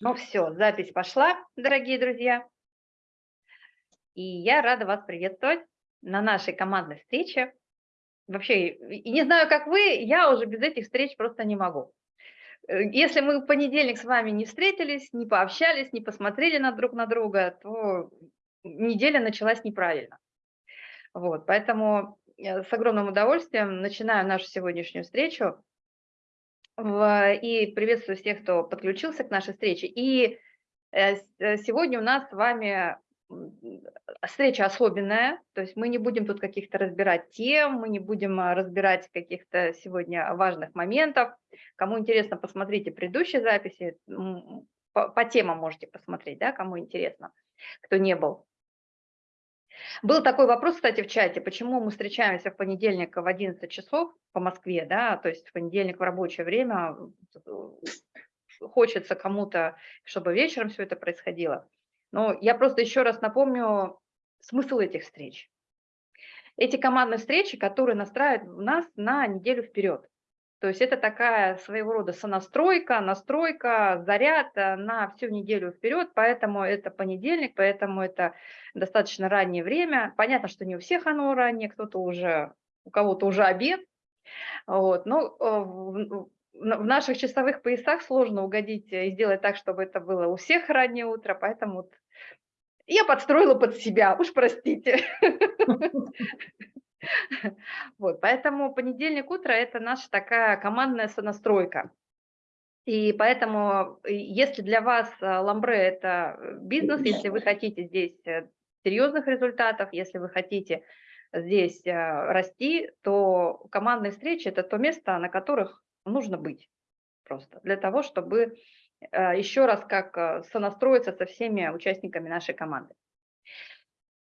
Ну все, запись пошла, дорогие друзья. И я рада вас приветствовать на нашей командной встрече. Вообще, и не знаю, как вы, я уже без этих встреч просто не могу. Э, если мы в понедельник с вами не встретились, не пообщались, не посмотрели на друг на друга, то неделя началась неправильно. Вот, поэтому с огромным удовольствием начинаю нашу сегодняшнюю встречу и приветствую всех, кто подключился к нашей встрече. И э, э, сегодня у нас с вами встреча особенная, то есть мы не будем тут каких-то разбирать тем, мы не будем а, разбирать каких-то сегодня важных моментов. Кому интересно, посмотрите предыдущие записи, по, по темам можете посмотреть, да, кому интересно, кто не был. Был такой вопрос, кстати, в чате, почему мы встречаемся в понедельник в 11 часов по Москве, да, то есть в понедельник в рабочее время, э, хочется кому-то, чтобы вечером все это происходило. Но я просто еще раз напомню смысл этих встреч. Эти командные встречи, которые настраивают нас на неделю вперед. То есть это такая своего рода сонастройка, настройка, заряд э, на всю неделю вперед, поэтому это понедельник, поэтому это достаточно раннее время. Понятно, что не у всех оно раннее, кто-то уже, у кого-то уже обед, вот, но э, в, в наших часовых поясах сложно угодить и сделать так, чтобы это было у всех раннее утро, поэтому вот я подстроила под себя, уж простите. Вот, поэтому понедельник утро – это наша такая командная сонастройка. И поэтому, э, если для вас э, ламбре – это э, бизнес, если вы хотите здесь серьезных результатов, если вы хотите здесь расти, то командные встречи – это то место, на которых нужно быть просто для того, чтобы еще раз как сонастроиться со всеми участниками нашей команды.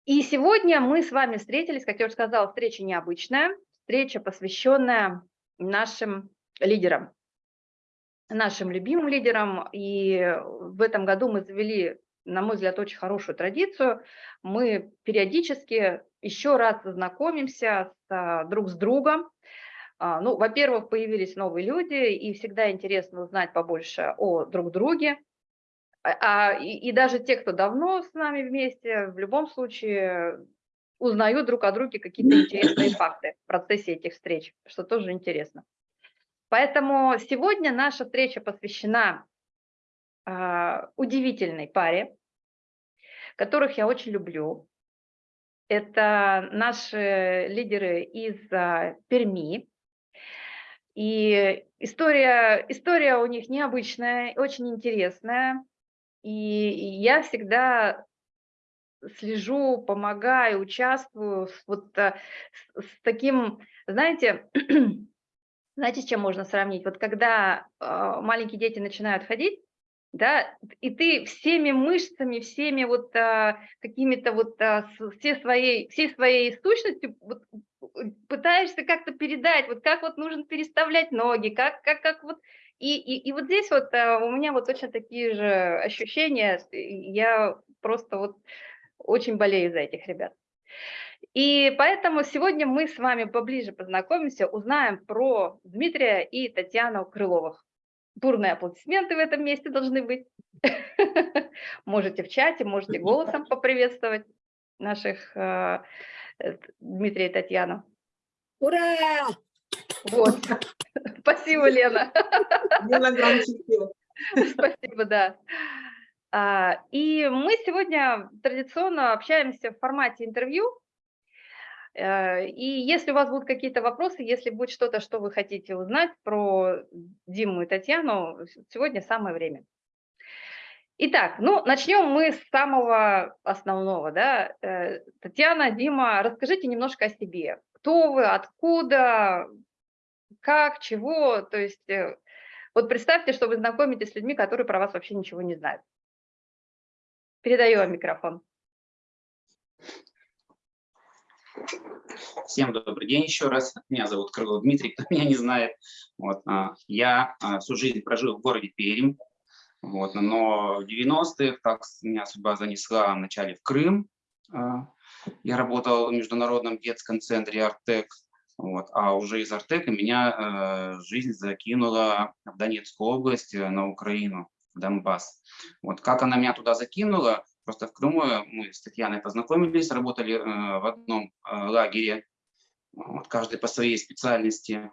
И сегодня мы с вами встретились, как я уже сказала, встреча необычная, встреча, посвященная нашим лидерам, нашим любимым лидерам. И в этом году мы завели, на мой взгляд, очень хорошую традицию. Мы периодически еще раз знакомимся с, друг с другом. А, ну, во-первых, появились новые люди, и всегда интересно узнать побольше о друг друге, а, и, и даже те, кто давно с нами вместе, в любом случае узнают друг о друге какие-то интересные факты в процессе этих встреч, что тоже интересно. Поэтому сегодня наша встреча посвящена э, удивительной паре, которых я очень люблю. Это наши лидеры из э, Перми. И история, история у них необычная, очень интересная. И я всегда слежу, помогаю, участвую с, вот, э, с, таким, знаете, знаете, с чем можно сравнить? Вот когда э, маленькие дети начинают ходить, да, и ты всеми мышцами, всеми вот а, какими-то вот а, все своей, всей своей сущностью вот, пытаешься как-то передать, вот как вот нужно переставлять ноги, как, как, как вот и, и, и вот здесь вот а, у меня вот точно такие же ощущения, я просто вот очень болею за этих ребят. И поэтому сегодня мы с вами поближе познакомимся, узнаем про Дмитрия и Татьяну Крыловых. Бурные аплодисменты в этом месте должны быть. Можете в чате, можете голосом поприветствовать наших э, Дмитрия и Татьяну. Ура! Вот. Спасибо, Лена. Лена громче Спасибо, да. А, и мы сегодня традиционно общаемся в формате интервью. Э, и если у вас будут какие-то вопросы, если будет что-то, что вы хотите узнать про Диму и Татьяну, сегодня самое время. Итак, ну, начнем мы с самого основного. Да? Э, Татьяна, Дима, расскажите немножко о себе. Кто вы, откуда, как, чего, то есть э, вот представьте, что вы знакомитесь с людьми, которые про вас вообще ничего не знают. Передаю вам микрофон. Всем добрый день еще раз. Меня зовут Крылов Дмитрий, кто меня не знает. Вот, а, я а, всю жизнь прожил в городе Пермь, вот, но в 90-х так меня судьба занесла вначале в Крым. А, я работал в Международном детском центре «Артек», вот. А уже из Артека меня э, жизнь закинула в Донецкую область, э, на Украину. Донбасс. Вот как она меня туда закинула, просто в Крыму мы с Татьяной познакомились, работали э, в одном э, лагере, вот, каждый по своей специальности.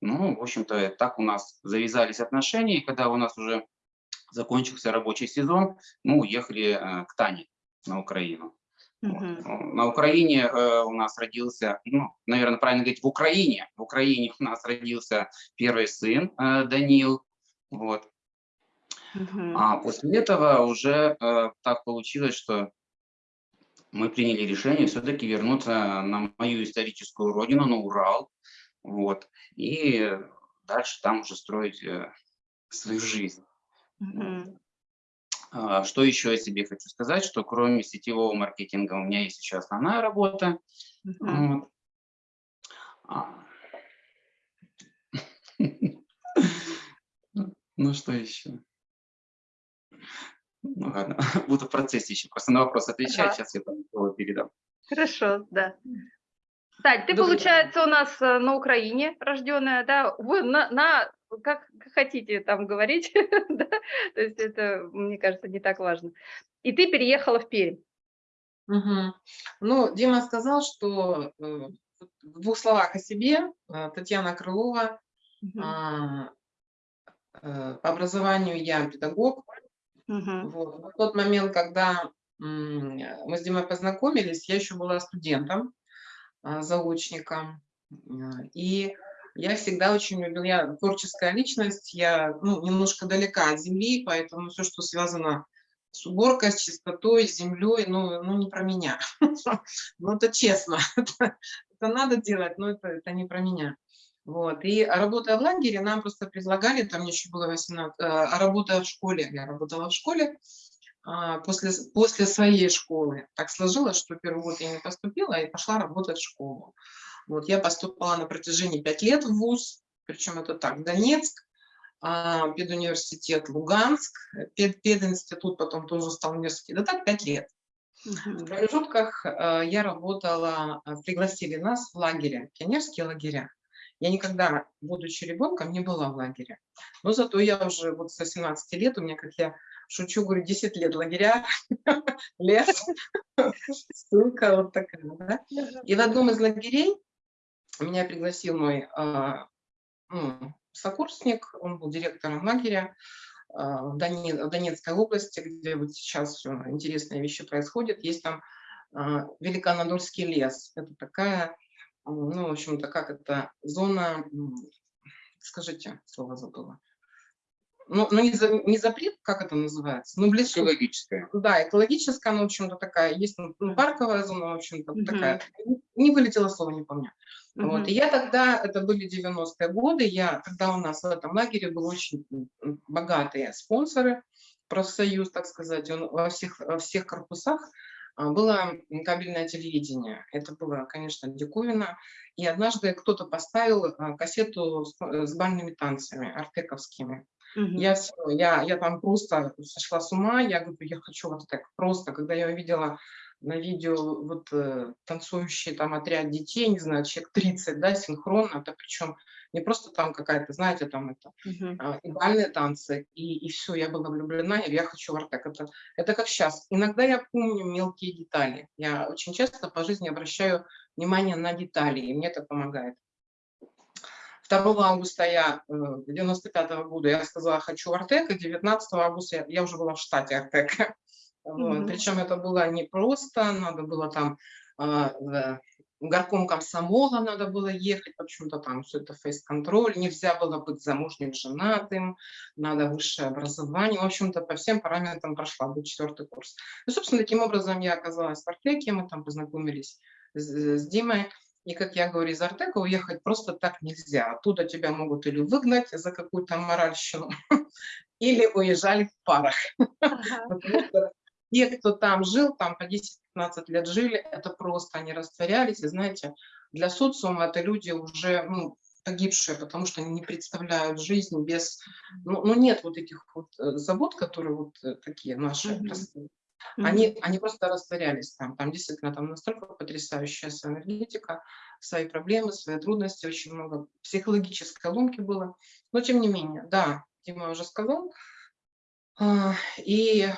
Ну, в общем-то, так у нас завязались отношения, и когда у нас уже закончился рабочий сезон, мы уехали э, к Тане на Украину. Вот. Мгм. На Украине э, у нас родился, ну, наверное, правильно говорить, в Украине. В Украине у нас родился первый сын э, Данил. Вот. А после этого уже э, так получилось, что мы приняли решение все-таки вернуться на мою историческую родину, на Урал. Вот. И дальше там уже строить э, свою жизнь. Мгм. А, Что еще я себе хочу сказать, что кроме сетевого маркетинга у меня есть еще основная работа. Вот. А. Ну что еще? Ну ладно, буду в процессе еще просто на вопрос отвечать, сейчас я там слово передам. Хорошо, да. Тань, ты, Добрый получается, у нас э, на Украине рожденная, да? Вы на, на как хотите там говорить, да? То есть это, мне кажется, не так важно. И ты переехала в Пермь. Мгм. Ну, Дима сказал, что э, в двух словах о себе. Э, Татьяна Крылова. Мгм. а, э, По образованию я педагог. Мгм. Вот. В тот момент, когда мы с Димой познакомились, я еще была студентом, а, заочником. И я всегда очень любила, я творческая личность, я ну, немножко далека от земли, поэтому все, что связано с уборкой, с чистотой, с землей, ну, ну не про меня. Ну это честно, это, надо делать, но это, не про меня. Вот. И работая в лагере, нам просто предлагали, там еще было 18, э, а работая в школе, я работала в школе, а, после, после своей школы. Так сложилось, что первый год я не поступила и пошла работать в школу. Вот, я поступала на протяжении пять лет в ВУЗ, причем это так, Донецк, а, педуниверситет Луганск, пед, пединститут потом тоже стал университет. Да так, пять лет. В промежутках э, я работала, э, пригласили нас в лагере, пионерские лагеря. Я никогда, будучи ребенком, не была в лагере. Но зато я уже вот с 18 лет, у меня, как я шучу, говорю, 10 лет лагеря, лес, ссылка вот такая, да. И в одном из лагерей меня пригласил мой а, ну, сокурсник, он был директором лагеря а, в, Доне- в Донецкой области, где вот сейчас интересные вещи происходят. Есть там а, Великонадольский лес. Это такая, ну, в общем-то, как это, зона, скажите, слово забыла. Ну, ну не, за- не запрет, как это называется? Ну, в лесу. Экологическое. Да, экологическая, ну, в общем-то, такая, есть ну, парковая зона, в общем-то, Мгм. такая. Не вылетело слово, не помню. Вот. Мгм. И я тогда, это были 90-е годы, я, тогда у нас в этом лагере были очень богатые спонсоры, профсоюз, так сказать, он во всех, во всех корпусах а, было кабельное телевидение. Это было, конечно, диковина. И однажды кто-то поставил а, кассету с, э, с бальными танцами артековскими. Я, всё, я, я там просто сошла с ума, я говорю, я хочу вот так просто, когда я увидела на видео вот э, танцующий там отряд детей, не знаю, человек 30, да, синхронно, это причем не просто там какая-то, знаете, там это, Мгм. а, и бальные танцы, и, и все, я была влюблена, я, я хочу в Артек. Это, это как сейчас. Иногда я помню мелкие детали. Я очень часто по жизни обращаю внимание на детали, и мне это помогает. 2 августа я, э, 95 года я сказала, хочу в Артек, и 19 августа я, я уже была в штате Артека. Вот. Мгм. Причем это было непросто, надо было там в горком комсомола надо было ехать, почему-то там все это фейс-контроль, нельзя было быть замужним, женатым, надо высшее образование, в общем-то по всем параметрам прошла, был четвертый курс. И, собственно, таким образом я оказалась в Артеке, мы там познакомились с, с Димой, и, как я говорю, из Артека уехать просто так нельзя. Оттуда тебя могут или выгнать за какую-то моральщину, или уезжали в парах. Ага. Потому что те, кто там жил, там по 10-15 лет жили, это просто они растворялись. И знаете, для социума это люди уже ну, погибшие, потому что они не представляют жизнь без... Ну, ну нет вот этих вот э, забот, которые вот э, такие наши Мгм. простые. Мгм. Они, они просто растворялись там. Там действительно там настолько потрясающая своя энергетика, свои проблемы, свои трудности, очень много психологической ломки было. Но тем не менее, да, Дима уже сказал, А, И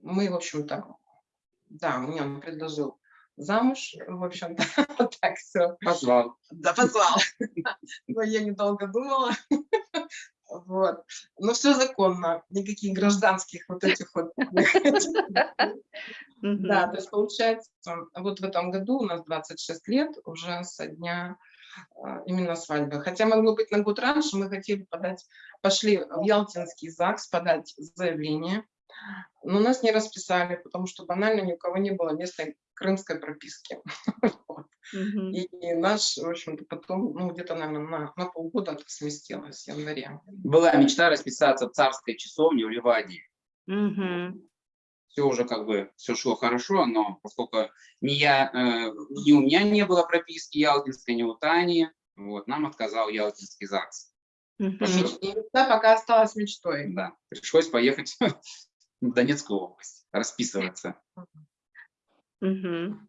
мы, в общем-то, да, мне он предложил замуж, в общем-то, так все. Позвал. Да, позвал. Но я недолго думала. Вот. Но все законно, никаких гражданских вот этих вот. Да, то есть получается, вот в этом году у нас 26 лет уже со дня а, именно свадьбы. Хотя могло быть на год раньше, мы хотели подать, пошли в Ялтинский ЗАГС подать заявление, но нас не расписали, потому что банально ни у кого не было местной крымской прописки. И наш, в общем-то, потом, ну, где-то, наверное, на, полгода это сместилось в январе. Была мечта расписаться в царской часовне в Ливадии. Все уже как бы, все шло хорошо, но поскольку ни, я, э, ни у меня не было прописки ялтинской, ни у Тани, вот, нам отказал Ялтинский ЗАГС. Мечта пока осталась мечтой. Да, пришлось поехать в Донецкую область, расписываться. Мгм.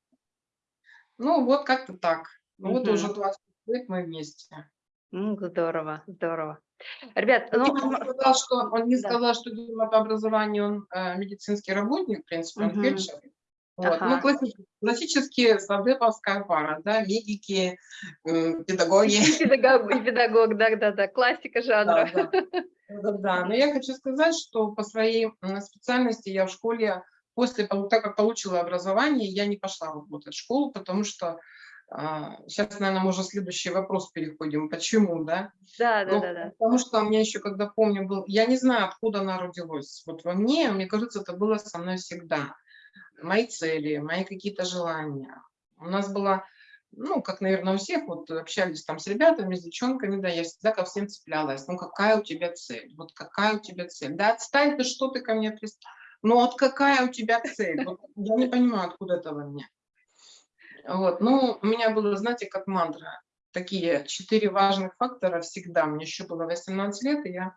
Ну, вот как-то так. Ну, вот Мгм. уже 20 лет мы вместе. Ну, здорово, здорово. Ребят, ну, Дима не сказал, что, он не да. сказал, что по образованию он э, медицинский работник, в принципе, он Мгм. фельдшер. Вот. Ага. Ну, класси- классические савдеповская пара, да, медики, педагоги. педагог, и педагог, да-да-да, классика жанра. Да, да. Да-да. Но я хочу сказать, что по своей специальности я в школе, после, так как получила образование, я не пошла работать в школу, потому что сейчас, наверное, мы уже следующий вопрос переходим. Почему, да? Да, Ну, да, да, да. Потому что у меня еще, когда помню, был... Я не знаю, откуда она родилась. Вот во мне, мне кажется, это было со мной всегда. Мои цели, мои какие-то желания. У нас была, ну, как, наверное, у всех, вот общались там с ребятами, с девчонками, да, я всегда ко всем цеплялась. Ну, какая у тебя цель? Вот какая у тебя цель? Да отстань ты, что ты ко мне пристал? Ну, вот какая у тебя цель? Вот я не понимаю, откуда это во мне. Вот, ну, у меня было, знаете, как мантра такие четыре важных фактора всегда. Мне еще было 18 лет, и я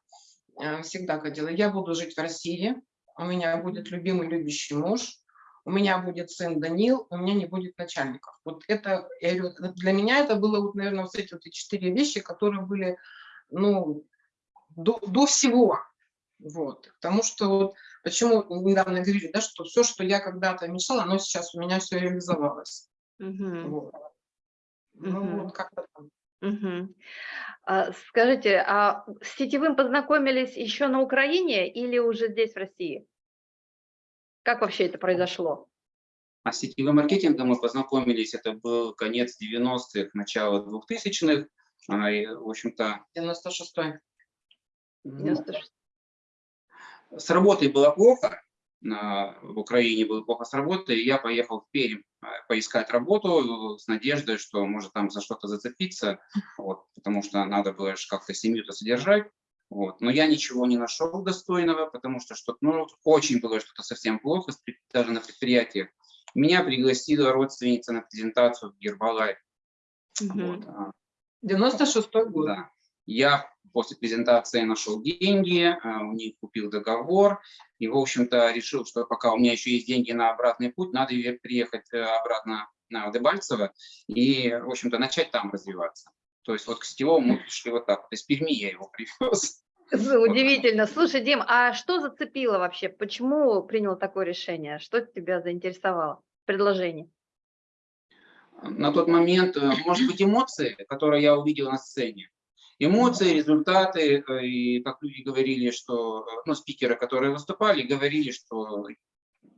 э, всегда ходила. Я буду жить в России, у меня будет любимый, любящий муж, у меня будет сын Данил, у меня не будет начальников. Вот это, я говорю, для меня это было, вот, наверное, вот эти вот четыре вещи, которые были, ну, до, до всего. Вот. Потому что вот, почему недавно говорили, да, что все, что я когда-то мечтала, оно сейчас у меня все реализовалось. Мгм. Вот. Ну, вот как-то. Мгм. А, Скажите, а с сетевым познакомились еще на Украине или уже здесь, в России? Как вообще это произошло? А с сетевым маркетингом мы познакомились, это был конец 90-х, начало 2000-х. А, В общем-то, 96-й. ну, 96. с работой было плохо, на- в Украине было плохо с работой, и я поехал в Пермь а, поискать работу с надеждой, что может там за что-то зацепиться, вот, потому что надо было как-то семью-то содержать. Вот. Но я ничего не нашел достойного, потому что что ну, очень было что-то совсем плохо, даже на предприятиях. Меня пригласила родственница на презентацию в Гербалайф. Мгм. Вот, а, 96-й год. да. Я после презентации нашел деньги, а, у них купил договор и, в общем-то, решил, что пока у меня еще есть деньги на обратный путь, надо приехать э, обратно на Дебальцево и, в общем-то, начать там развиваться. То есть вот к сетевому мы пришли вот так. вот. Из Перми я его привез. Ну, Удивительно. Слушай, Дим, а что зацепило вообще? Почему принял такое решение? Что тебя заинтересовало в предложении? на тот момент, э, может быть, эмоции, которые я увидел на сцене. Эмоции, результаты, э, и как люди говорили, что, э, ну, спикеры, которые выступали, говорили, что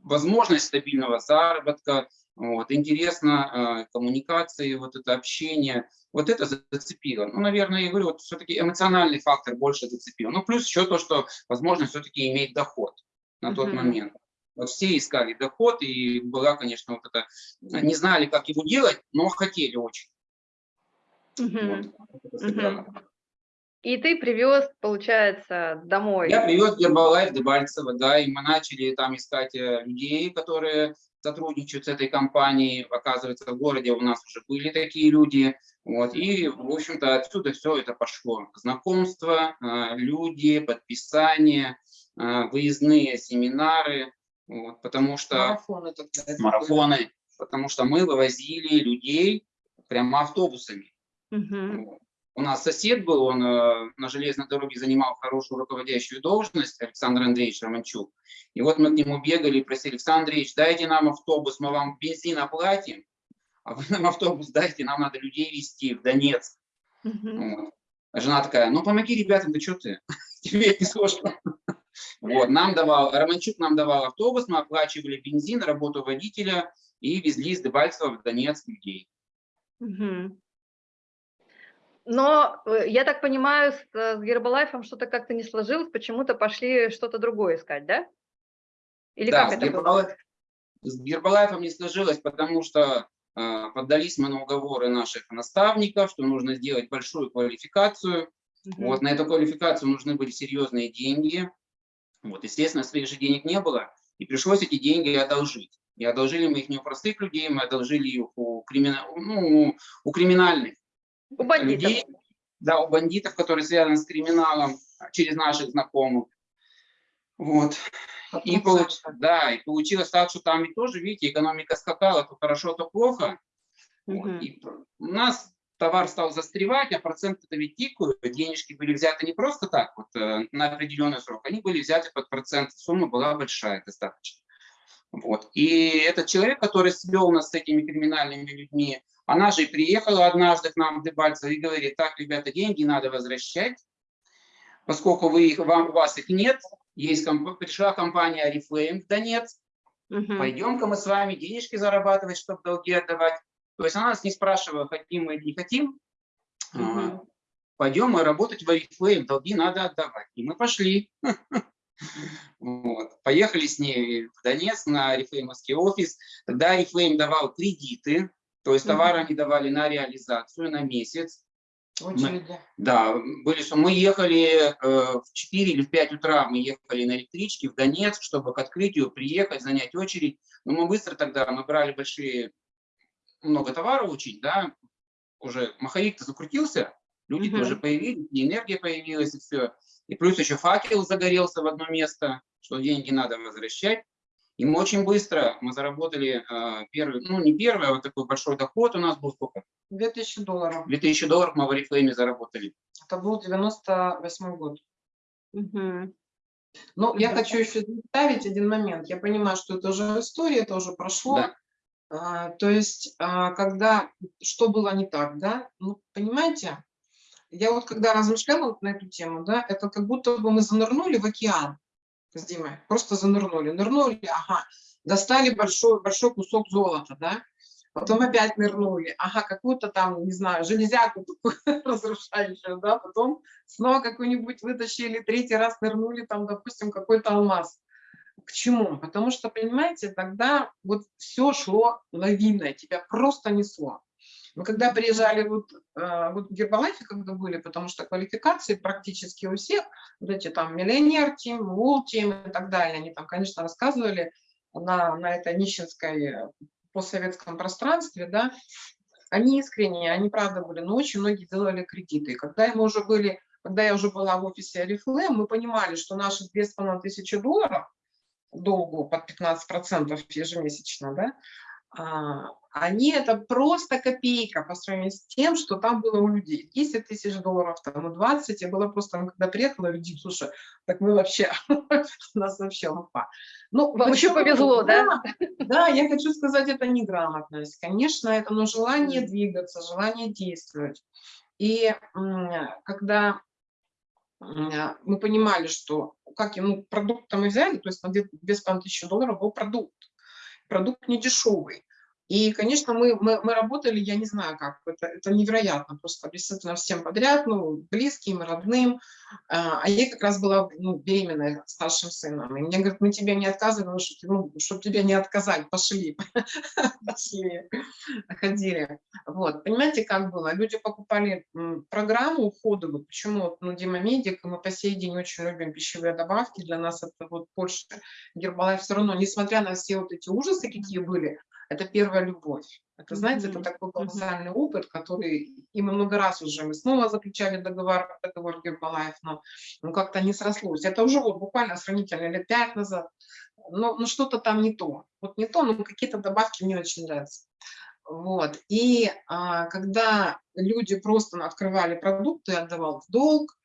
возможность стабильного заработка, вот, интересно, э, коммуникации, вот это общение, вот это зацепило. Ну, наверное, я говорю, вот все-таки эмоциональный фактор больше зацепил. Ну, плюс еще то, что возможность все-таки иметь доход на тот Мгм. момент. Вот все искали доход, и была, конечно, вот это, не знали, как его делать, но хотели очень. Мгм. Вот, это сыграло. И ты привез, получается, домой. Я привез Гербалайф Дебальцево, да, и мы начали там искать э, людей, которые сотрудничают с этой компанией. Оказывается, в городе у нас уже были такие люди. Вот, и, в общем-то, отсюда все это пошло. Знакомства, э, люди, подписания, э, выездные семинары, вот, потому что Марафоны тогда. марафоны, потому что мы вывозили людей прямо автобусами. Мгм. Вот. У нас сосед был, он э, на железной дороге занимал хорошую руководящую должность, Александр Андреевич Романчук. И вот мы к нему бегали и просили, Александр Андреевич, дайте нам автобус, мы вам бензин оплатим, а вы нам автобус дайте, нам надо людей везти в Донецк. Мгм. Вот. А жена такая, ну помоги ребятам, да что ты, тебе это не сложно. Вот, нам давал, Романчук нам давал автобус, мы оплачивали бензин, работу водителя и везли из Дебальцева в Донецк людей. Мгм. Но, э, я так понимаю, с, э, с Гербалайфом что-то как-то не сложилось, почему-то пошли что-то другое искать, да? Или Да, как с это было? Гербалайф- С Гербалайфом не сложилось, потому что э, поддались мы на уговоры наших наставников, что нужно сделать большую квалификацию. Мгм. Вот, на эту квалификацию нужны были серьезные деньги. Вот, естественно, своих же денег не было, и пришлось эти деньги одолжить. И одолжили мы их не у простых людей, мы одолжили их у, кримина... ну, у криминальных У бандитов. людей, да, у бандитов, которые связаны с криминалом через наших знакомых. Вот. И, получ- да, и получилось так, что там ведь тоже, видите, экономика скакала, то хорошо, то плохо. И пр- у нас товар стал застревать, а проценты-то ведь тикают, денежки были взяты не просто так, вот, э, на определенный срок, они были взяты под процент, сумма была большая достаточно. Вот. И этот человек, который свел нас с этими криминальными людьми, она же и приехала однажды к нам в Дебальцево и говорит, так, ребята, деньги надо возвращать, поскольку вы их, вам, у вас их нет, есть комп- пришла компания Oriflame в Донецк, Мгм. пойдем-ка мы с вами денежки зарабатывать, чтобы долги отдавать. То есть она нас не спрашивала, хотим мы или не хотим. Мгм. Пойдем мы работать в Oriflame, долги надо отдавать. И мы пошли. Вот. Поехали с ней в Донецк на Oriflame офис. Тогда Oriflame давал кредиты, то есть товар они давали на реализацию на месяц. Очереди. Да, были, что мы ехали э, в 4 или в 5 утра, мы ехали на электричке в Донецк, чтобы к открытию приехать, занять очередь. Но мы быстро тогда, мы брали большие, много товара учить, да, уже маховик-то закрутился, люди Мгм. тоже появились, и энергия появилась, и все. И плюс еще факел загорелся в одно место, что деньги надо возвращать. И мы очень быстро, мы заработали э, первый, ну не первый, а вот такой большой доход у нас был сколько? 2000 долларов. 2000 долларов мы в Oriflame заработали. Это был 98 год. Мгм. Ну, я Да. хочу еще добавить один момент. Я понимаю, что это уже история, это уже прошло. Да. А, то есть, а, когда, что было не так, да? Ну, понимаете, я вот когда размышляла вот на эту тему, да, это как будто бы мы занырнули в океан с Димой, просто занырнули, нырнули, ага, достали большой, большой кусок золота, да, потом опять нырнули, ага, какую-то там, не знаю, железяку разрушающую, да, потом снова какую-нибудь вытащили, третий раз нырнули, там, допустим, какой-то алмаз. К чему? Потому что, понимаете, тогда вот все шло лавиной, тебя просто несло. Мы когда приезжали вот, э, вот в Гербалайфе, когда были, потому что квалификации практически у всех, вот эти там миллионер тим, вул тим и так далее, они там, конечно, рассказывали на, на этой нищенской э, постсоветском пространстве, да, они искренние, они правда были, но очень многие делали кредиты. И когда мы уже были, когда я уже была в офисе Oriflame, мы понимали, что наши 2500 долларов долгу под 15% ежемесячно, да, а, они это просто копейка по сравнению с тем, что там было у людей. 10 тысяч долларов, там, ну 20, я была просто, ну, когда приехала, люди, слушай, так мы вообще, у нас вообще лупа. Ну, Вам еще повезло, да? Да, я хочу сказать, это неграмотность. Конечно, это но желание двигаться, желание действовать. И когда мы понимали, что как ему продукт мы взяли, то есть на 2500 долларов был продукт. Продукт не дешевый. И, конечно, мы, мы, мы работали, я не знаю как, это, это невероятно, просто действительно всем подряд, ну, близким, родным. А а я как раз была ну, беременная старшим сыном. И мне говорят, мы тебе не отказываем, чтобы, ну, чтобы тебе не отказать, пошли, пошли, ходили. Вот, понимаете, как было? Люди покупали программу уходовую, почему, ну, Дима Медик, мы по сей день очень любим пищевые добавки, для нас это вот больше Гербалайф все равно, несмотря на все вот эти ужасы, какие были, это первая любовь. Это, знаете, это Мгм. такой колоссальный опыт, который, и мы много раз уже, мы снова заключали договор, договор Гербалайф, но ну, как-то не срослось. Это уже вот буквально сравнительно лет пять назад. Но, но что-то там не то. Вот не то, но какие-то добавки мне очень нравятся. Вот. И а, когда люди просто открывали продукты, отдавал в долг,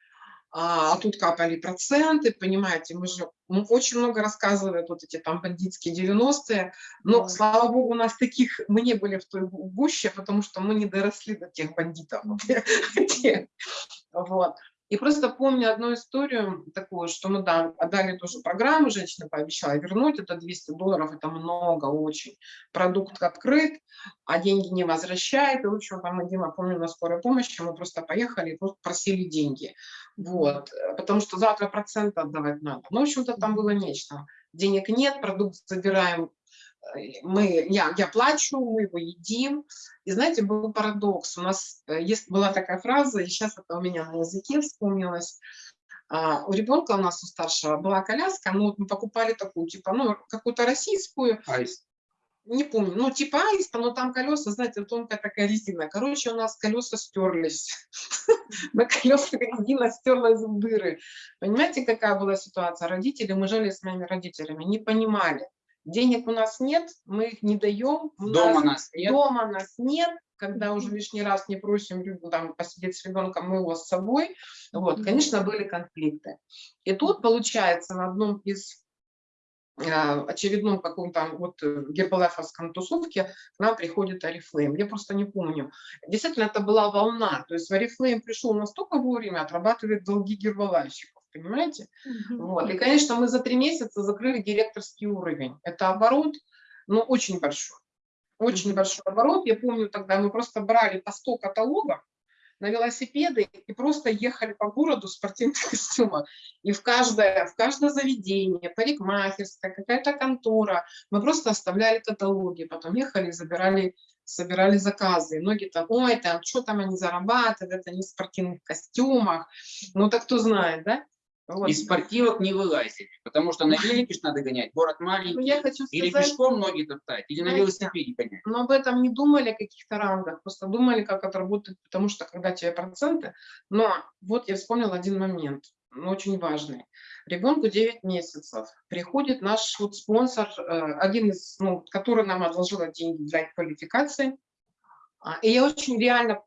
а, а тут капали проценты, понимаете, мы же ну, очень много рассказывают вот эти там бандитские 90-е, но, Да. слава богу, у нас таких, мы не были в той гу- гуще, потому что мы не доросли до тех бандитов. Вот. И просто помню одну историю такую, что мы да, отдали тоже программу, женщина пообещала вернуть, это 200 долларов, это много очень. Продукт открыт, а деньги не возвращает. И, в общем, там, Дима, помню, на скорой помощи мы просто поехали и просто просили деньги. Вот, э, потому что завтра проценты отдавать надо. Ну, в общем-то, там было нечто. Денег нет, продукт забираем, мы, я, я плачу, мы его едим. И знаете, был парадокс. У нас э, есть, была такая фраза, и сейчас это у меня на языке вспомнилось. А, у ребенка у нас, у старшего, была коляска, ну, вот мы покупали такую, типа, ну, какую-то российскую, Аист. не помню, ну, типа аиста, но там колеса, знаете, тонкая такая резина. Короче, у нас колеса стерлись. На колеса резина стерлась в дыры. Понимаете, какая была ситуация? Родители, мы жили с моими родителями, не понимали. Денег у нас нет, мы их не даем. у Дома нас- нас нет. Дома нас нет, когда уже лишний раз не просим там, посидеть с ребенком, мы его с собой. Вот, конечно, были конфликты. И тут, получается, на одном из а, очередном каком-то вот э, гербалайфовском тусовке к нам приходит Арифлейм. Я просто не помню. Действительно, это была волна. То есть Арифлейм пришел настолько вовремя, отрабатывает долги гербалайщиков. Понимаете? Мгм. Вот. И, конечно, мы за три месяца закрыли директорский уровень. Это оборот, ну, очень большой. Очень большой оборот. Я помню, тогда мы просто брали по 100 каталогов на велосипеды и просто ехали по городу в спортивных костюмах. И в каждое, в каждое заведение, парикмахерская, какая-то контора, мы просто оставляли каталоги, потом ехали забирали, собирали заказы. И многие там, ой, там, что там они зарабатывают, это не в спортивных костюмах. Ну, так кто знает, да? Вот. Из спортивок не вылазить, потому что на велике ж надо гонять, город Ну, маленький. я хочу Или сказать, пешком ноги топтать, или на велосипеде гонять. но об этом не думали, о каких-то рангах, просто думали, как это работает, потому что когда тебе проценты, но вот я вспомнила один момент, ну, очень важный. Ребенку 9 месяцев, приходит наш вот спонсор, э, один из, ну, который нам одолжил деньги для квалификации, И я очень реально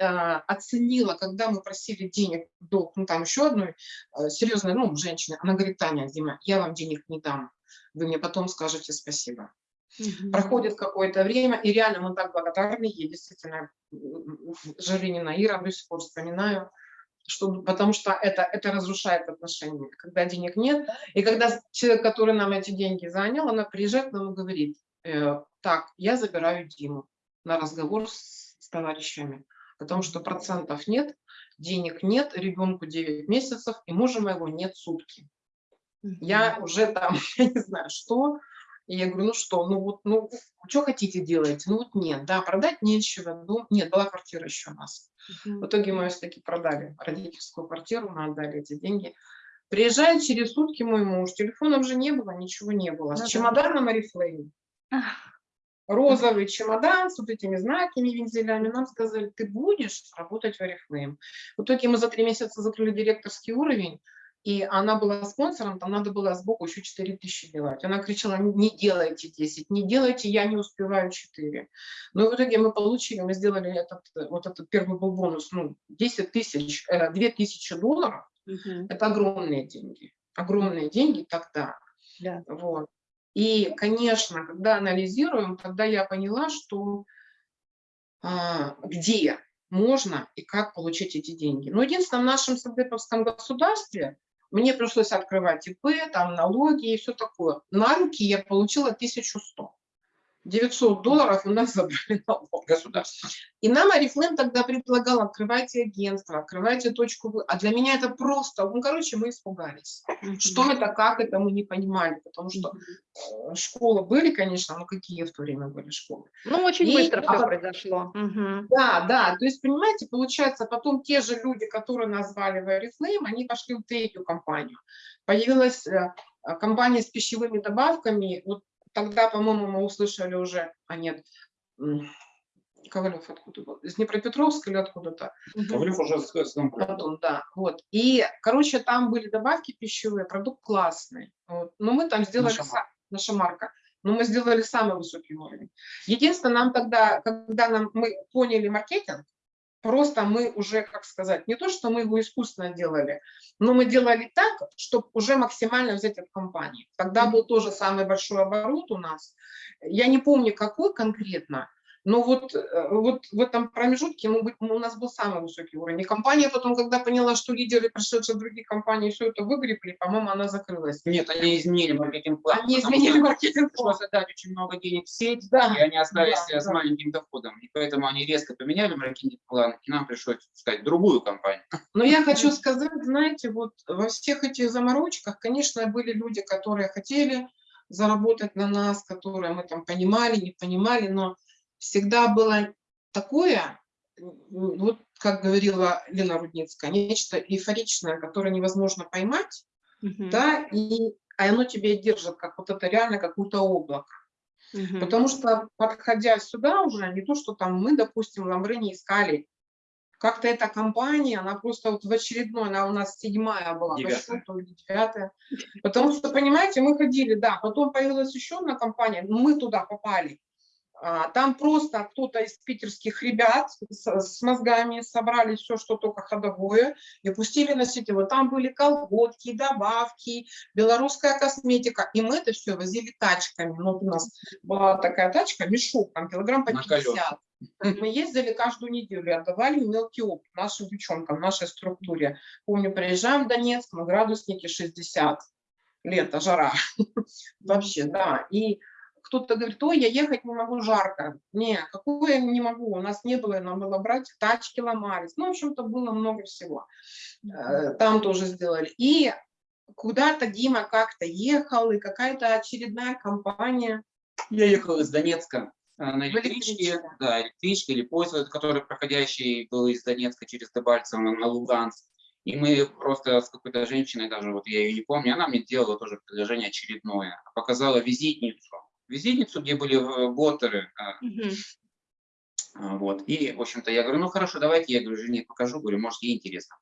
а, оценила, когда мы просили денег в долг, ну там еще одной э, серьезной, ну, женщины, она говорит, Таня, Дима, я вам денег не дам, вы мне потом скажете спасибо. Мгм. Проходит какое-то время, и реально мы так благодарны ей, действительно, м, Жиринина Ира до сих пор вспоминаю, что, потому что это, это разрушает отношения, когда денег нет. И когда человек, который нам эти деньги занял, она приезжает к нам и говорит, э, так, я забираю Диму на разговор с, с товарищами, потому что процентов нет, денег нет, ребенку 9 месяцев, и мужа моего нет сутки. Я уже там, я не знаю, что. И я говорю, ну что, ну вот, ну, что хотите делать? Ну вот нет, да, продать нечего. Дом... Нет, была квартира еще у нас. В итоге мы все-таки продали родительскую квартиру, мы отдали эти деньги. Приезжает через сутки мой муж, телефонов же не было, ничего не было. Ну С да. чемоданом Арифлейм. Розовый чемодан с вот этими знаками, вензелями. Нам сказали, ты будешь работать в Арифлейм. В итоге мы за три месяца закрыли директорский уровень, и она была спонсором, там надо было сбоку еще 4 тысячи делать. Она кричала, не делайте 10, не делайте, я не успеваю 4. Но в итоге мы получили, мы сделали этот, э, вот этот первый был бонус, ну, 10 тысяч, э, 2 тысячи долларов, Мгм. это огромные деньги, огромные деньги тогда. Да. Вот. И, конечно, когда анализируем, тогда я поняла, что а, где можно и как получить эти деньги. Но единственное, в нашем Сагдеповском государстве мне пришлось открывать ИП, там налоги и все такое. На руки я получила 1100. 900 долларов у нас забрали налог. Государство. И нам Арифлейм тогда предлагал, открывайте агентство, открывайте точку. А для меня это просто, ну, короче, мы испугались. Что это, как это, мы не понимали, потому что э, школы были, конечно, но какие в то время были школы? Ну, очень И- быстро а все произошло. Да, да, то есть, понимаете, получается, потом те же люди, которые назвали в Oriflame, они пошли в третью компанию. Появилась э, э, компания с пищевыми добавками, вот тогда, по-моему, мы услышали уже, а нет, Ковалев откуда был? Из Днепропетровска или откуда-то? Ковалев уже с Антон, да, вот. И, короче, там были добавки пищевые, продукт классный. Вот. Но мы там сделали Наша са- наша марка. но мы сделали самый высокий уровень. Единственное, нам тогда, когда нам, мы поняли маркетинг, просто мы уже, как сказать, не то, что мы его искусственно делали, но мы делали так, чтобы уже максимально взять от компании. Тогда был тоже самый большой оборот у нас. Я не помню, какой конкретно, но вот, э, вот в этом промежутке мы, у нас был самый высокий уровень. И компания потом, когда поняла, что лидеры, пришедшие другие компании, все это выгребли, по-моему, она закрылась. Нет, они изменили маркетинг-план. Они изменили маркетинг-план. Отдать очень много денег в сеть, Да, и они остались да, с да. маленьким доходом. И поэтому они резко поменяли маркетинг-план, и нам пришлось искать другую компанию. Но я хочу сказать, знаете, вот во всех этих заморочках, конечно, были люди, которые хотели заработать на нас, которые мы там понимали, не понимали, но всегда было такое, вот как говорила Лена Рудницкая, нечто эйфоричное, которое невозможно поймать, Мгм. да, и а оно тебе держит, как вот это реально какое-то облако. Мгм. Потому что, подходя сюда уже, не то, что там мы, допустим, Ламбре не искали, как-то эта компания, она просто вот в очередной, она у нас седьмая была, по Девятая. счету, девятая. Потому что, понимаете, мы ходили, да, потом появилась еще одна компания, мы туда попали. А, Там просто кто-то из питерских ребят с, мозгами собрали все, что только ходовое, и пустили на сети. Вот там были колготки, добавки, белорусская косметика. И мы это все возили тачками. Ну, вот у нас была такая тачка, мешок, там килограмм по На 50. Мы ездили каждую неделю, отдавали мелкий опыт нашим девчонкам, нашей структуре. Помню, приезжаем в Донецк, мы градусники 60, лето, жара. Вообще, да. И кто-то говорит, ой, я ехать не могу, жарко. Не, какое я не могу, у нас не было, нам было брать, тачки ломались. Ну, в общем-то, было много всего. Э, Там тоже сделали. И куда-то Дима как-то ехал, и какая-то очередная компания. Я ехал из Донецка э, на электричке, да, электричке или поезд, который проходящий был из Донецка через Дебальцево на Луганск. И мы просто с какой-то женщиной, даже вот я ее не помню, она мне делала тоже предложение очередное, показала визитницу. Визитницу, где были э, ботеры, э, Мгм. а, вот. И, в общем-то, я говорю, ну хорошо, давайте, я говорю, жене покажу, говорю, может, ей интересно.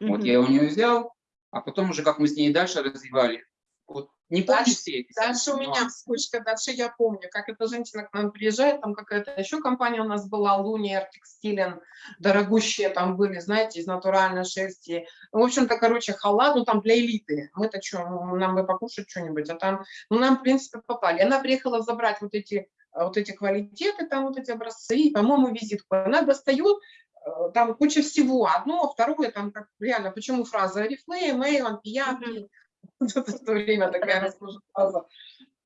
Вот Мгм. я у нее взял, а потом уже, как мы с ней дальше развивали, вот не Дальше- Дальше у меня вспышка, дальше я помню, как эта женщина к нам приезжает, там какая-то еще компания у нас была, Луниер Текстилен, дорогущие там были, знаете, из натуральной шерсти. Ну, в общем-то, короче, халат, ну там для элиты. Мы-то что, нам бы покушать что-нибудь, а там, ну нам, в принципе, попали. Она приехала забрать вот эти, э, вот эти квалитеты, там вот эти образцы, и, по-моему, визитку. Она достает, э, там куча всего, одно, второе, там как реально, почему фраза Арифлейм, Эйвен, Пияки, в то время такая фраза.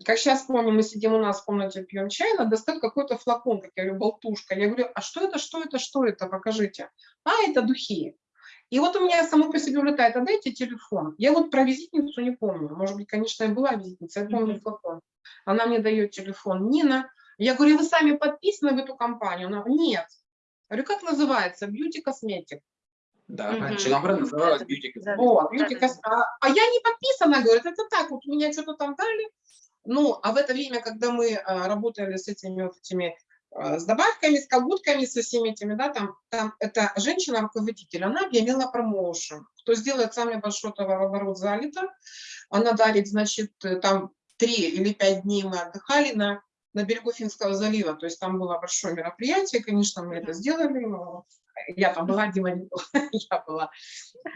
Как сейчас помню, мы сидим у нас в комнате, пьем чай, она достает какой-то флакон, как я говорю, болтушка. Я говорю, а что это, что это, что это, покажите. А, это духи. И вот у меня само по себе улетает, а дайте телефон. Я вот про визитницу не помню. Может быть, конечно, и была визитница, я помню флакон. Она мне дает телефон. Нина, я говорю, вы сами подписаны в эту компанию? Она, нет. Я говорю, как называется? Beauty Cosmetic. Да, Мгм. раньше Ламбре называлась Beauty Да. Вот, Да, Beauty да, Cos- а, а я не подписана, говорит, это так, вот меня что-то там дали. Ну, а в это время, когда мы а, работали с этими вот этими а, с добавками, с колготками, со всеми этими, да, там, там эта женщина-руководитель, она объявила промоушен. Кто сделает самый большой товарооборот за лето, она дарит, значит, э, там три или пять дней мы отдыхали на, на берегу Финского залива, то есть там было большое мероприятие, конечно, мы это сделали, я там была, Дима не была, я была,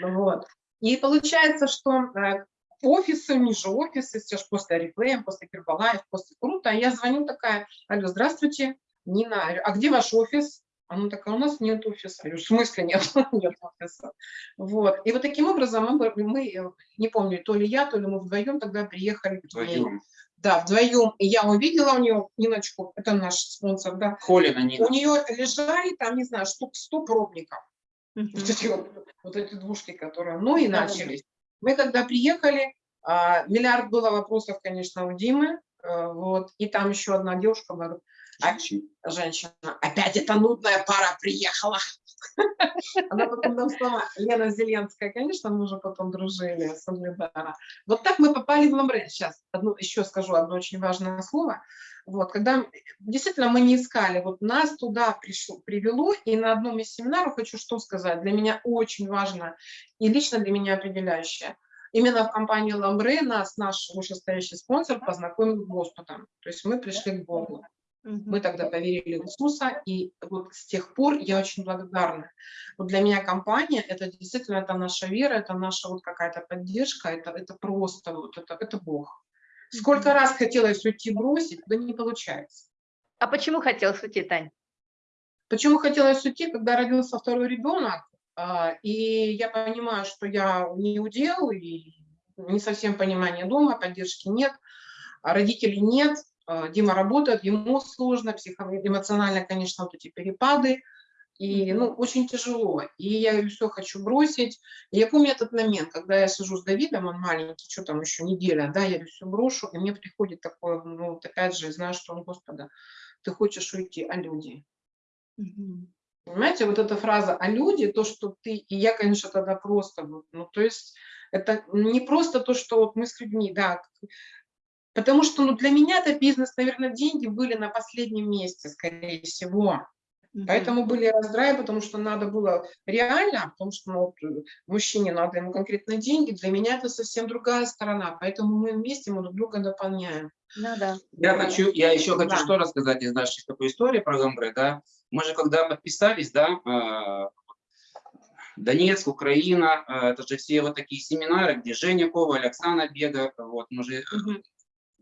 вот. И получается, что э, офисы, ниже офисы, все же после Арифлейм, после Кирбалаев, после Крута, я звоню такая, алло, здравствуйте, Нина, говорю, а где ваш офис? Она такая, у нас нет офиса. Я говорю, в смысле нет, нет офиса? Вот. И вот таким образом мы, мы, э, не помню, то ли я, то ли мы вдвоем тогда приехали. Вдвоем. Да, вдвоем. И я увидела у нее Ниночку, это наш спонсор, да. Холина Нина. У нее лежали там, не знаю, штук 100 пробников. Вот эти, вот, вот эти двушки, которые, ну и начались. Мы когда приехали, а, миллиард было вопросов, конечно, у Димы, э, вот, и там еще одна девушка, была, а, женщина, опять эта нудная пара приехала. Она потом нам сама, Лена Зеленская, конечно, мы уже потом дружили с Угледара. Вот так мы попали в Ламбре. Сейчас одну, еще скажу одно очень важное слово. Вот, когда действительно мы не искали, вот нас туда пришло, привело, и на одном из семинаров хочу что сказать, для меня очень важно и лично для меня определяющее. именно в компании Ламбре нас наш вышестоящий спонсор познакомил с Господом. То есть мы пришли к Богу. Мы тогда поверили в Иисуса, и вот с тех пор я очень благодарна. Вот для меня компания – это действительно это наша вера, это наша вот какая-то поддержка, это, это просто вот это, это Бог. Сколько раз хотелось уйти бросить, да не получается. А почему хотелось уйти, Тань? Почему хотелось уйти, когда родился второй ребенок, а, и я понимаю, что я не удел, и не совсем понимания дома, поддержки нет, а родителей нет, Дима работает, ему сложно, психоэмоционально, конечно, вот эти перепады, и, ну, очень тяжело. И я все, хочу бросить. И я помню этот момент, когда я сижу с Давидом, он маленький, что там еще неделя, да, я все брошу, и мне приходит такое, ну, вот опять же, знаю, что он, Господа, ты хочешь уйти, а люди? Понимаете, вот эта фраза «а люди», то, что ты, и я, конечно, тогда просто, ну, то есть это не просто то, что вот мы с людьми, да, потому что, ну, для меня это бизнес, наверное, деньги были на последнем месте, скорее всего. Поэтому были раздраи, потому что надо было реально, потому что ну, вот, мужчине надо ему конкретно деньги, для меня это совсем другая сторона, поэтому мы вместе мы друг друга дополняем. Ну да. Я, хочу, я еще хочу Да. что рассказать из нашей такой истории про Гамбре, да. Мы же когда подписались, да, э, Донецк, Украина, э, это же все вот такие семинары, где Женя Коваль, Оксана Бега, вот, мы же...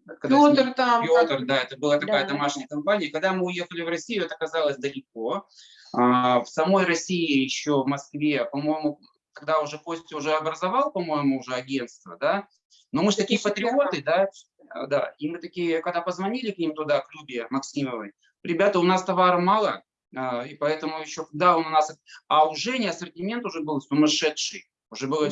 Когда Петр там, Петр, да, это была такая Да. домашняя компания. Когда мы уехали в Россию, это оказалось далеко. А, В самой России, еще в Москве, по-моему, когда уже Костя уже образовал, по-моему, уже агентство, да, но мы же такие 2005. патриоты, да, а, да, и мы такие, когда позвонили к ним туда, к Любе Максимовой, ребята, у нас товара мало, а, и поэтому еще, да, он у нас, а у Жени ассортимент уже был сумасшедший, уже было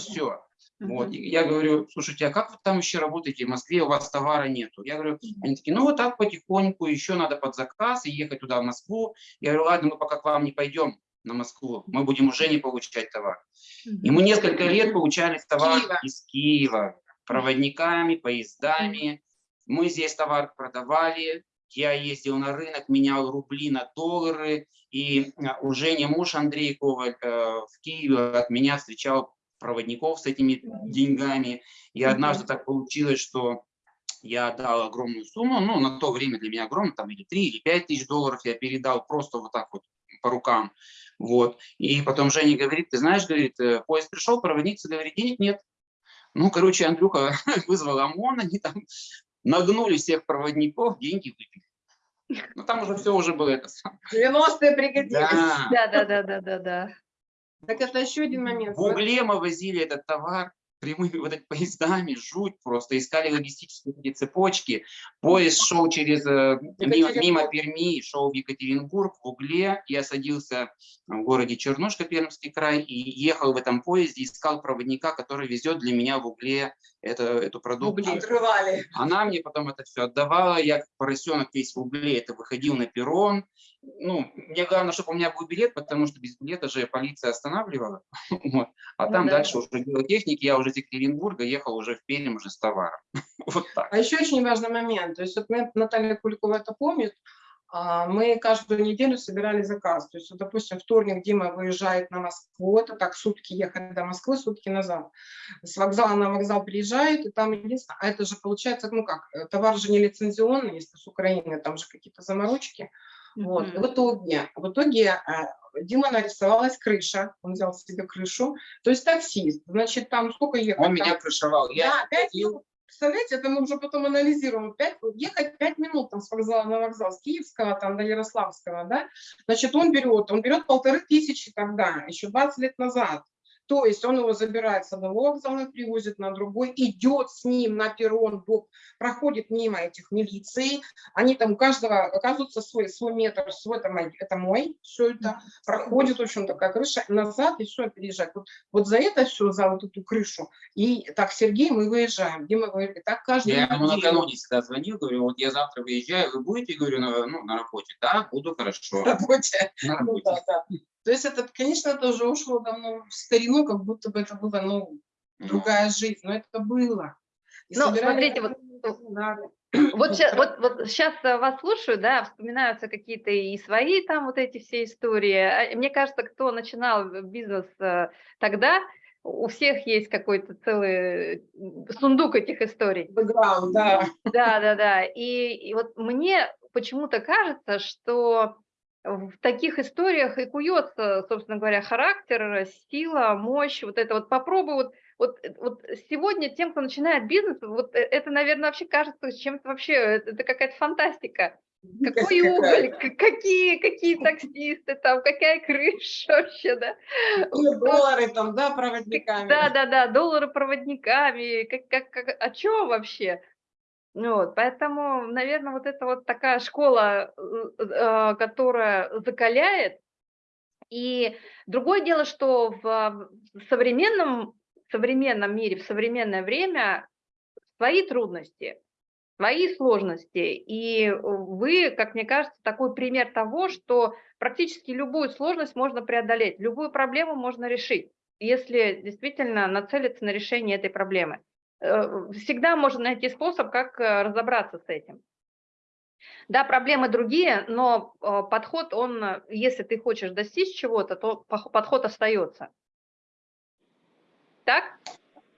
Вот. И я говорю, слушайте, а как вы там еще работаете в Москве, у вас товара нету? Я говорю, они такие, ну вот так потихоньку, еще надо под заказ и ехать туда в Москву. Я говорю, ладно, мы пока к вам не пойдем на Москву, мы будем уже не получать товар. И мы несколько лет получали товар Киева. из Киева, проводниками, поездами. Мы здесь товар продавали, я ездил на рынок, менял рубли на доллары, и а, у Жени муж Андрей Коваль э, в Киеве от меня встречал проводников с этими деньгами. И однажды так получилось, что я отдал огромную сумму, ну, на то время для меня огромную, там, или 3, или 5 тысяч долларов я передал просто вот так вот по рукам. Вот. И потом Женя говорит, ты знаешь, говорит, э, поезд пришел, проводница говорит, денег нет. Ну, короче, Андрюха вызвал ОМОН, они там нагнули всех проводников, деньги выпили. Ну, там уже все уже было это самое. 90-е пригодились. Да. Да, да, да, да, да, да. Так это еще один момент. В угле мы возили этот товар прямыми вот этими поездами, жуть просто, искали логистические цепочки. Поезд шел через, э, мимо, мимо Перми, шел в Екатеринбург, в угле. Я садился в городе Чернушка, Пермский край, и ехал в этом поезде, искал проводника, который везет для меня в угле это, эту продукцию. Отрывали. Она мне потом это все отдавала, я как поросенок весь в угле, это выходил на перрон. Ну, мне главное, чтобы у меня был билет, потому что без билета же полиция останавливала. Вот. А Ну там да. дальше уже было техники, я уже из Екатеринбурга ехал уже в Пермь уже с товаром. Вот так. А еще очень важный момент. То есть вот мы- Наталья Куликова это помнит. а, Мы каждую неделю собирали заказ. То есть, вот, допустим, вторник Дима выезжает на Москву, это так сутки ехать до Москвы, сутки назад. С вокзала на вокзал приезжает, и там единственное, а это же получается, ну как, э, товар же не лицензионный, если с Украины, там же какие-то заморочки. Вот. И Мгм. в итоге, в итоге э, Дима нарисовалась крыша, он взял себе крышу, то есть таксист, значит, там сколько ехать? Он Там- меня крышевал. Я да, минут. Представляете, это мы уже потом анализируем. Пять, ехать пять минут там с вокзала на вокзал, с Киевского там до Ярославского, да? Значит, он берет, он берет полторы тысячи тогда, еще 20 лет назад. То есть он его забирает с одного вокзала, привозит на другой, идет с ним на перрон, проходит мимо этих милиций, они там у каждого оказывается свой, свой метр, свой, это мой, это мой, все это проходит, в общем, такая крыша, назад и все, переезжает. Вот, вот за это все, за вот эту крышу. И так, Сергей, мы выезжаем, Дима говорит, так каждый Я ему накануне всегда звонил, говорю, вот я завтра выезжаю, вы будете, говорю, на, ну, на работе? Да, буду, хорошо. работе. На Ну, работе. да, да. То есть это, конечно, это уже ушло давно в старину, как будто бы это было, ну, другая жизнь, но это было. И Ну, собирали смотрите, да, Вот, ща- вот, вот сейчас вас слушаю, да, вспоминаются какие-то и свои там вот эти все истории. А Мне кажется, кто начинал бизнес э, тогда, у всех есть какой-то целый сундук этих историй. Бэкграунд, да. Да, да, да. И, и вот мне почему-то кажется, что в таких историях и куется, собственно говоря, характер, сила, мощь, вот это вот попробуй вот, вот, вот сегодня тем, кто начинает бизнес, вот э, это, наверное, вообще кажется чем-то вообще, это какая-то фантастика. Какой уголь, какие, какие таксисты там, какая крыша вообще, да? Какие доллары там, да, проводниками. Да, да, да, доллары проводниками, как, как, как, о чем вообще? Вот, поэтому, наверное, вот это вот такая школа, э, э, которая закаляет. И другое дело, что в современном, современном мире, в современное время свои трудности, свои сложности. И вы, как мне кажется, такой пример того, что практически любую сложность можно преодолеть, любую проблему можно решить, если действительно нацелиться на решение этой проблемы. Э, всегда можно найти способ, как э, разобраться с этим. Да, проблемы другие, но э, подход, он, если ты хочешь достичь чего-то, то подход остается. Так?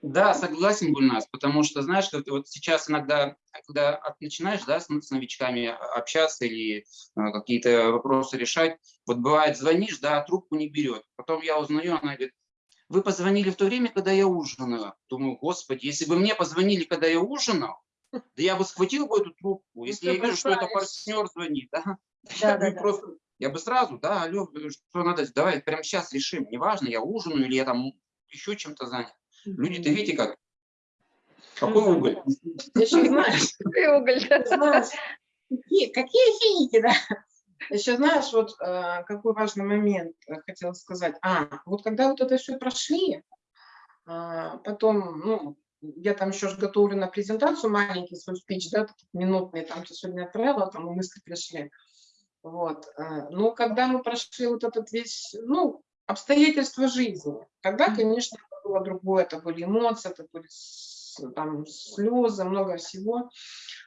Да, согласен, Гульнас, потому что, знаешь, вот сейчас иногда, когда начинаешь да, с, с новичками общаться или какие-то вопросы решать, вот бывает, звонишь, да, трубку не берет. Потом я узнаю, она говорит, вы позвонили в то время, когда я ужинала. Думаю, господи, если бы мне позвонили, когда я ужинал, да я бы схватил бы эту трубку, если я вижу, что это партнер звонит, да, да, я, да, бы да. просто, я бы сразу, да, алло, что надо, давай прямо сейчас решим, неважно, я ужинаю или я там еще чем-то занят. Люди-то видите как? Какой уголь? Ты еще знаешь, Какой уголь, какие финики, да? Еще знаешь, вот э, какой важный момент э, хотела сказать. А, вот когда вот это все прошли, а, потом, ну, я там еще готовлю на презентацию маленький свой спич, да, минутный, там что сегодня отправила, там мысли пришли. Вот. э, Ну, когда мы прошли вот этот весь, ну, обстоятельства жизни, тогда, конечно, было другое, это были эмоции, это были там слезы, много всего.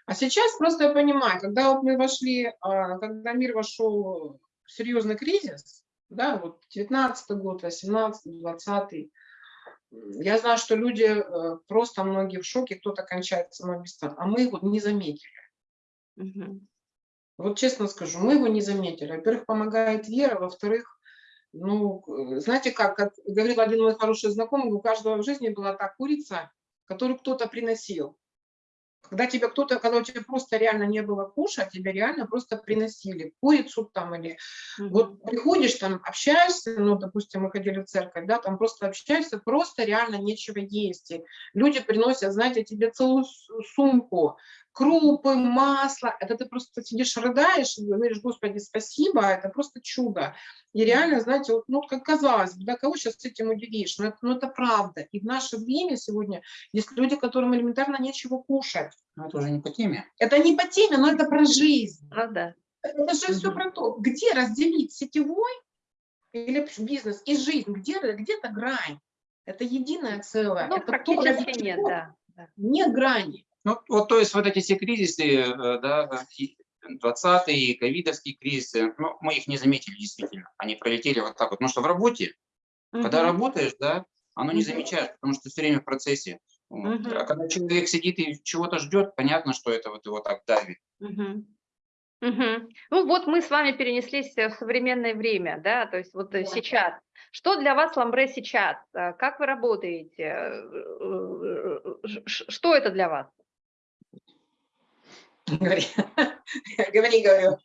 А сейчас просто я понимаю, когда вот мы вошли, а, когда мир вошел в серьезный кризис, да, вот 19 год, 18 20 я знаю, что люди э, просто многие в шоке, кто-то кончает самоубийством, а мы его не заметили. Мгм. Вот честно скажу, мы его не заметили. Во-первых, помогает вера, во-вторых, ну, э, знаете как, как говорил один мой хороший знакомый, у каждого в жизни была та курица, которую кто-то приносил. Когда тебя кто-то, когда у тебя просто реально не было кушать, тебя реально просто приносили курицу там или вот приходишь там, общаешься, ну, допустим, мы ходили в церковь, да, там просто общаешься, просто реально нечего есть. И люди приносят, знаете, тебе целую сумку, крупы, масло. Это ты просто сидишь, рыдаешь и говоришь, Господи, спасибо, это просто чудо. И реально, знаете, вот, ну, как казалось бы, да, кого сейчас этим удивишь? Но это, ну, это правда. И в наше время сегодня есть люди, которым элементарно нечего кушать. Ну, это уже не по теме. Это не по теме, но это про жизнь. Ну да. Это же все Мгм. про то, где разделить сетевой или бизнес и жизнь, где где-то грань. Это единое целое. Ну, это то, практически ради нет, да. да. Нет грани. Ну, вот, то есть вот эти все кризисы, э, да, и 20-е, ковидовские кризисы, ну, мы их не заметили действительно. Они пролетели вот так вот. Потому что в работе, когда Мгм. работаешь, да, оно не замечаешь, потому что все время в процессе. Мгм. А когда человек сидит и чего-то ждет, понятно, что это вот его так давит. Мгм. Мгм. Ну вот мы с вами перенеслись э, в современное время, да, то есть вот э, Да. сейчас. Что для вас ламбре сейчас? Э, Как вы работаете? Э, э, э, Что это для вас? Говори, говори, говорю.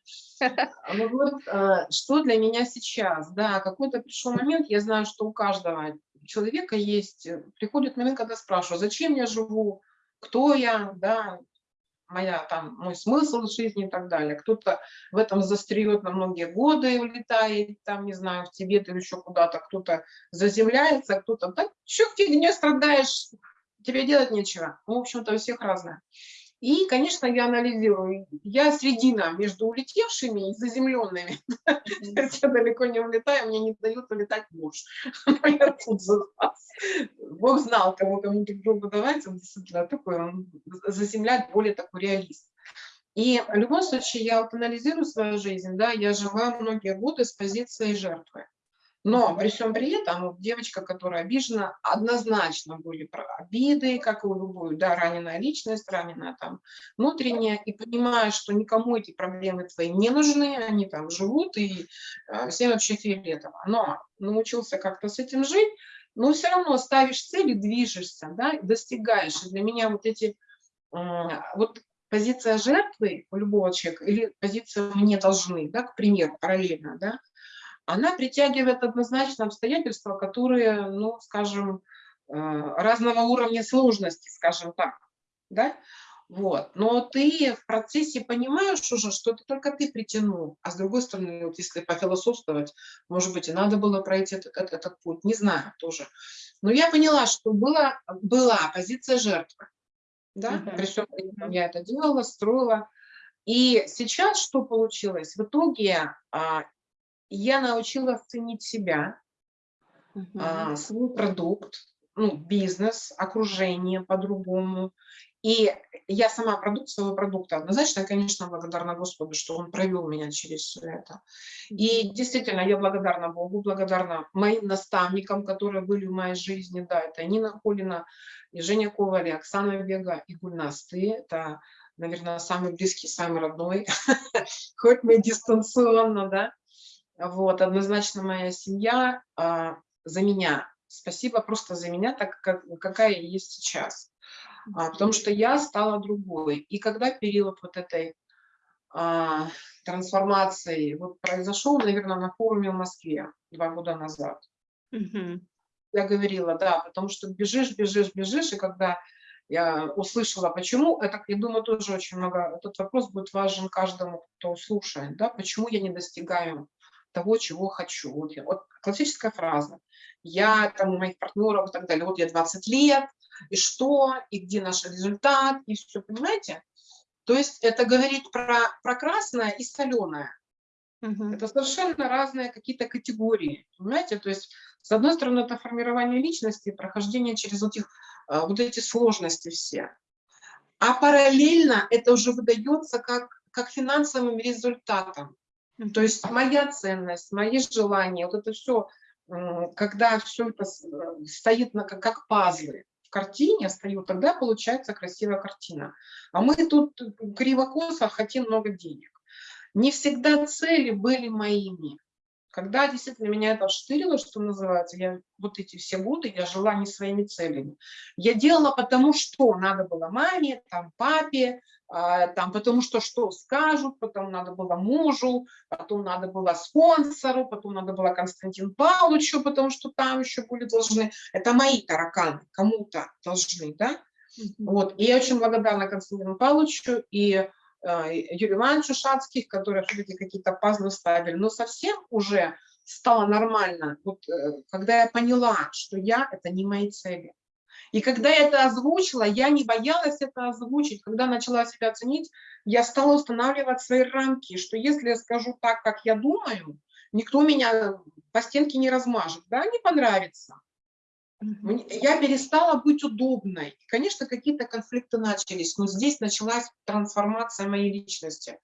Ну вот, э, что для меня сейчас? Да, какой-то пришел момент, я знаю, что у каждого человека есть, э, приходит момент, когда спрашиваю, зачем я живу, кто я, да, моя там, мой смысл жизни и так далее. Кто-то в этом застряет на многие годы и улетает, там, не знаю, в Тибет или еще куда-то, кто-то заземляется, а кто-то, так, что фигня страдаешь, тебе делать нечего. Ну, в общем-то, у всех разное. И, конечно, я анализирую. Я средина между улетевшими и заземленными. Я далеко не улетаю, мне не дают улетать муж. Я. Бог знал, кого кому друг другу. Он действительно такой, он заземляет более такой реалист. И в любом случае я анализирую свою жизнь, да, я жила многие годы с позицией жертвы. Но при всем при этом девочка, которая обижена, однозначно были обиды, как и у любой, да, раненая личность, раненая там внутренняя, и понимая, что никому эти проблемы твои не нужны, они там живут, и э, всем вообще фиолетово. Но научился как-то с этим жить, но все равно ставишь цели, движешься, да, достигаешь. И для меня вот эти, вот позиция жертвы у любого человека или позиция «мне должны», да, к примеру, параллельно, да, она притягивает однозначно обстоятельства, которые, ну, скажем, э, разного уровня сложности, скажем так, да, вот. Но ты в процессе понимаешь уже, что это только ты притянул, а с другой стороны, вот если пофилософствовать, может быть, и надо было пройти этот, этот, этот путь, не знаю тоже. Но я поняла, что была, была позиция жертвы, да, uh -huh. при всем я это делала, строила. И сейчас что получилось? В итоге а, я научилась ценить себя, uh -huh. а, свой продукт, ну, бизнес, окружение по-другому. И я сама продукт своего продукта однозначно, конечно, благодарна Господу, что Он провел меня через все это. И действительно, я благодарна Богу, благодарна моим наставникам, которые были в моей жизни. Да, это Нина Холина, и Женя Коваль, и Оксана Бега, и Гульнас. Ты это, наверное, самый близкий, самый родной, хоть мы дистанционно, да. Вот, однозначно моя семья а, за меня. Спасибо просто за меня, так как, какая я есть сейчас. А, потому что я стала другой. И когда период вот этой а, трансформации вот произошел, наверное, на форуме в Москве два года назад. Угу. Я говорила, да, потому что бежишь, бежишь, бежишь, и когда я услышала, почему, это, я думаю, тоже очень много, этот вопрос будет важен каждому, кто слушает, да, почему я не достигаю того, чего хочу. Вот, я, вот классическая фраза. Я, там, у моих партнеров и так далее, вот я 20 лет, и что, и где наш результат, и все, понимаете? То есть это говорить про, про красное и соленое. Угу. Это совершенно разные какие-то категории, понимаете? То есть, с одной стороны, это формирование личности, прохождение через вот, их, а, вот эти сложности все. А параллельно это уже выдается как, как финансовым результатом. То есть моя ценность, мои желания, вот это все, когда все это э, стоит на, как, как пазлы в картине стою, тогда получается красивая картина. А мы тут криво-косо хотим много денег. Не всегда цели были моими. Когда действительно меня это штырило, что называется, я вот эти все годы я жила не своими целями. Я делала потому, что надо было маме, там, папе, там, потому что что скажут, потом надо было мужу, потом надо было спонсору, потом надо было Константин Павловичу, потому что там еще были должны. Это мои тараканы, кому-то должны, да? Вот. И я очень благодарна Константину Павловичу и э, Юрию Ивановичу Шацких, которые все-таки какие-то пазлы ставили. Но совсем уже стало нормально, вот, э, когда я поняла, что я – это не мои цели. И когда я это озвучила, я не боялась это озвучить. Когда начала себя ценить, я стала устанавливать свои рамки, что если я скажу так, как я думаю, никто меня по стенке не размажет, да, не понравится. Я перестала быть удобной. Конечно, какие-то конфликты начались, но здесь началась трансформация моей личности.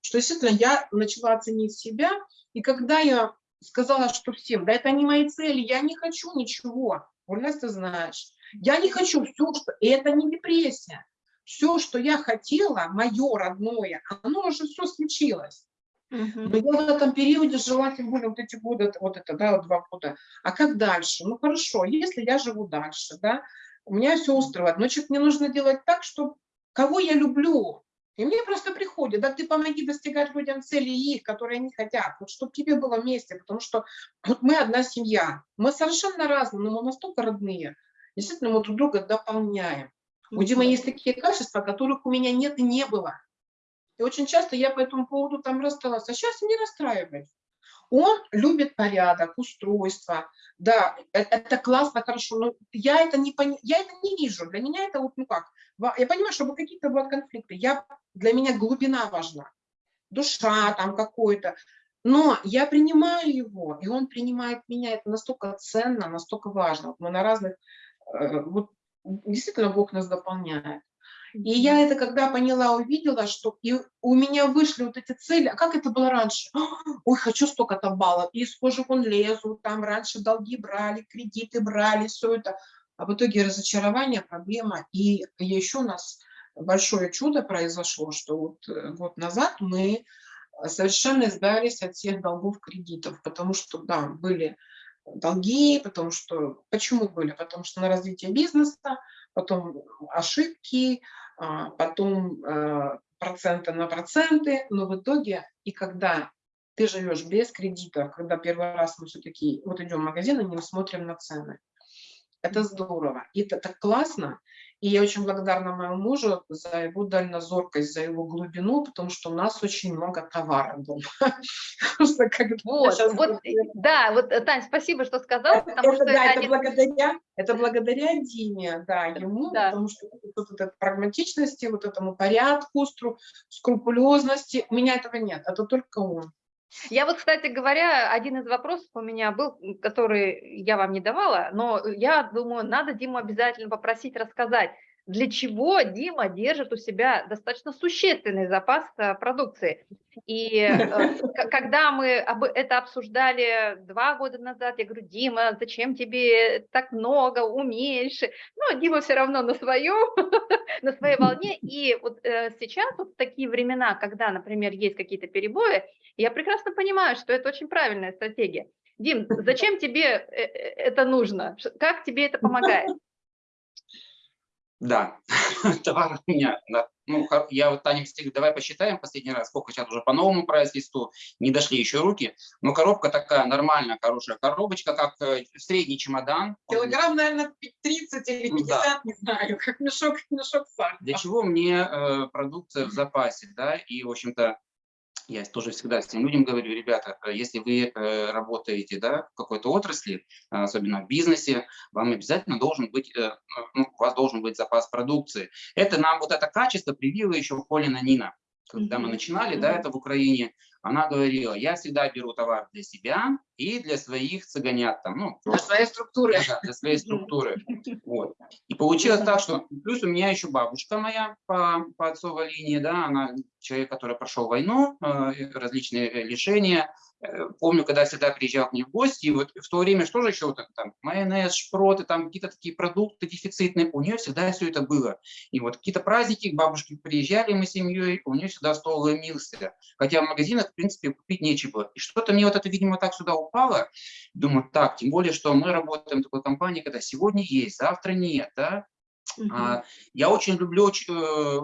Что действительно я начала оценить себя, и когда я сказала, что всем, да это не мои цели, я не хочу ничего, Ульнес, ты знаешь, я не хочу все, что... И это не депрессия. Все, что я хотела, мое родное, оно уже все случилось. Но я в этом периоде жила, тем более вот эти годы, вот это, да, вот два года. А как дальше? Ну хорошо, если я живу дальше, да, у меня все устраивает, значит, мне нужно делать так, чтобы кого я люблю. И мне просто приходит, да, ты помоги достигать людям цели их, которые они хотят, вот чтобы тебе было вместе, потому что вот мы одна семья, мы совершенно разные, но мы настолько родные, Действительно, мы друг друга дополняем. У Димы есть такие качества, которых у меня нет и не было. И очень часто я по этому поводу там рассталась. А сейчас не расстраиваюсь. Он любит порядок, устройство. Да, это, это классно, хорошо. Но я это, не, я это не вижу. Для меня это вот, ну как, я понимаю, чтобы какие-то будут конфликты. Я, для меня глубина важна. Душа там какой-то. Но я принимаю его, и он принимает меня. Это настолько ценно, настолько важно. Вот мы на разных Э, вот действительно Бог нас дополняет. И я это когда поняла, увидела, что и у меня вышли вот эти цели, а как это было раньше? Ой, хочу столько-то баллов, и из кожи вон лезу, там раньше долги брали, кредиты брали, все это. А в итоге разочарование, проблема. И еще у нас большое чудо произошло, что вот э, год назад мы совершенно избавились от всех долгов кредитов, потому что, да, были долги, потому что, почему были? Потому что на развитие бизнеса, потом ошибки, а, потом э, проценты на проценты, но в итоге, и когда ты живешь без кредитов, когда первый раз мы все-таки вот идем в магазин, и не смотрим на цены, это здорово, и это так классно, и я очень благодарна моему мужу за его дальнозоркость, за его глубину, потому что у нас очень много товара дома. Вот, вот, да, вот, э, Тань, спасибо, что сказал, потому что да, это благодаря, это благодаря Диме, да, ему, да. потому что вот этой прагматичности, вот этому порядку, скрупулезности, у меня этого нет, это только он. Я вот, кстати говоря, один из вопросов у меня был, который я вам не давала, но я думаю, надо Диму обязательно попросить рассказать, для чего Дима держит у себя достаточно существенный запас э, продукции. И э, когда мы это обсуждали два года назад, я говорю, Дима, зачем тебе так много, уменьши. Ну, Дима все равно на своем, на своей волне. И вот э, сейчас вот такие времена, когда, например, есть какие-то перебои, я прекрасно понимаю, что это очень правильная стратегия. Дим, зачем тебе это нужно? Как тебе это помогает? Да, товар у меня, да. ну, я вот Таня говорю, давай посчитаем последний раз, сколько сейчас уже по новому прайс-листу, не дошли еще руки, но коробка такая нормальная, хорошая коробочка, как э, средний чемодан. Килограмм, наверное, 30 или 50, да. не знаю, как мешок, мешок сахара. Для чего мне э, продукция в запасе, да, и, в общем-то, я тоже всегда с тем людям говорю, ребята, э, если вы э, работаете да, в какой-то отрасли, особенно в бизнесе, вам обязательно должен быть, э, ну, у вас должен быть запас продукции. Это нам вот это качество привила еще Полина Нина. Когда мы начинали, да, это в Украине, она говорила, я всегда беру товар для себя и для своих цыганят. Там, ну, для своей структуры. Да, для своей структуры. Вот. И получилось так, что плюс у меня еще бабушка моя по, по отцовой линии, да, она человек, который прошел войну, э, различные э, лишения, помню, когда всегда приезжал к ней в гости, и вот в то время что же еще, вот там майонез, шпроты, там какие-то такие продукты дефицитные, у нее всегда все это было. И вот какие-то праздники, бабушки приезжали мы с семьей, у нее всегда стол ломился. Хотя в магазинах, в принципе, купить нечего. И что-то мне вот это, видимо, так сюда упало. Думаю, так, тем более, что мы работаем в такой компании, когда сегодня есть, завтра нет, да. Угу. А, я очень люблю э,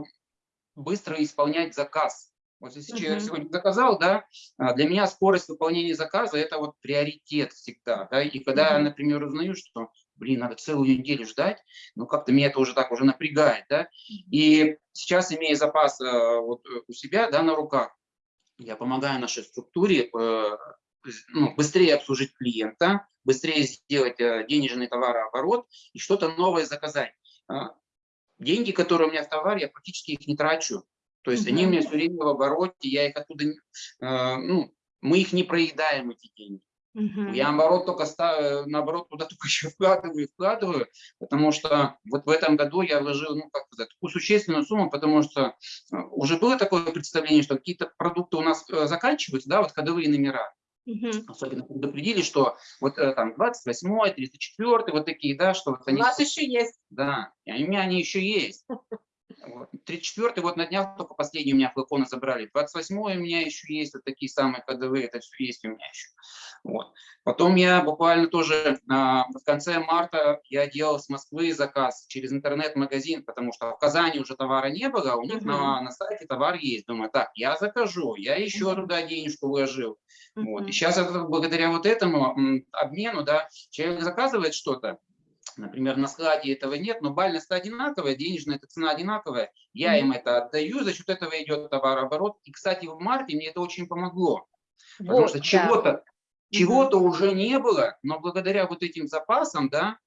быстро исполнять заказ. Вот если uh -huh. человек сегодня заказал, да, а, для меня скорость выполнения заказа – это вот приоритет всегда. Да, и когда uh -huh. я, например, узнаю, что, блин, надо целую неделю ждать, ну, как-то меня это уже так уже напрягает, да. И сейчас, имея запас э, вот э, у себя, да, на руках, я помогаю нашей структуре э, ну, быстрее обслужить клиента, быстрее сделать денежный товарооборот и что-то новое заказать. А, деньги, которые у меня в товаре, я практически их не трачу. То есть они у меня все время в обороте, я их оттуда, э, ну, мы их не проедаем, эти деньги. Uh Я наоборот только ставлю, наоборот туда только еще вкладываю, вкладываю, потому что вот в этом году я вложил, ну как сказать, такую существенную сумму, потому что э, уже было такое представление, что какие-то продукты у нас э, заканчиваются, да, вот ходовые номера. Uh Особенно предупредили, что вот там 28 34 вот такие, да, что вот они... У нас еще есть. Да, и у меня они еще есть. Вот. 34 вот на днях только последний у меня флаконы забрали. 28 у меня еще есть вот такие самые ходовые, это все есть у меня еще. Вот. Потом я буквально тоже а, в конце марта я делал с Москвы заказ через интернет-магазин, потому что в Казани уже товара не было, у них uh -huh. на, на сайте товар есть. Думаю, так, я закажу, я еще uh -huh. туда денежку вложил. Uh -huh. вот. И сейчас благодаря вот этому обмену, да, человек заказывает что-то, Например, на складе этого нет, но бальность одинаковая, денежная эта цена одинаковая. Я им это отдаю, за счет этого идет товарооборот. И, кстати, в марте мне это очень помогло. Вот, потому что чего-то чего-то уже не было, но благодаря вот этим запасам, да,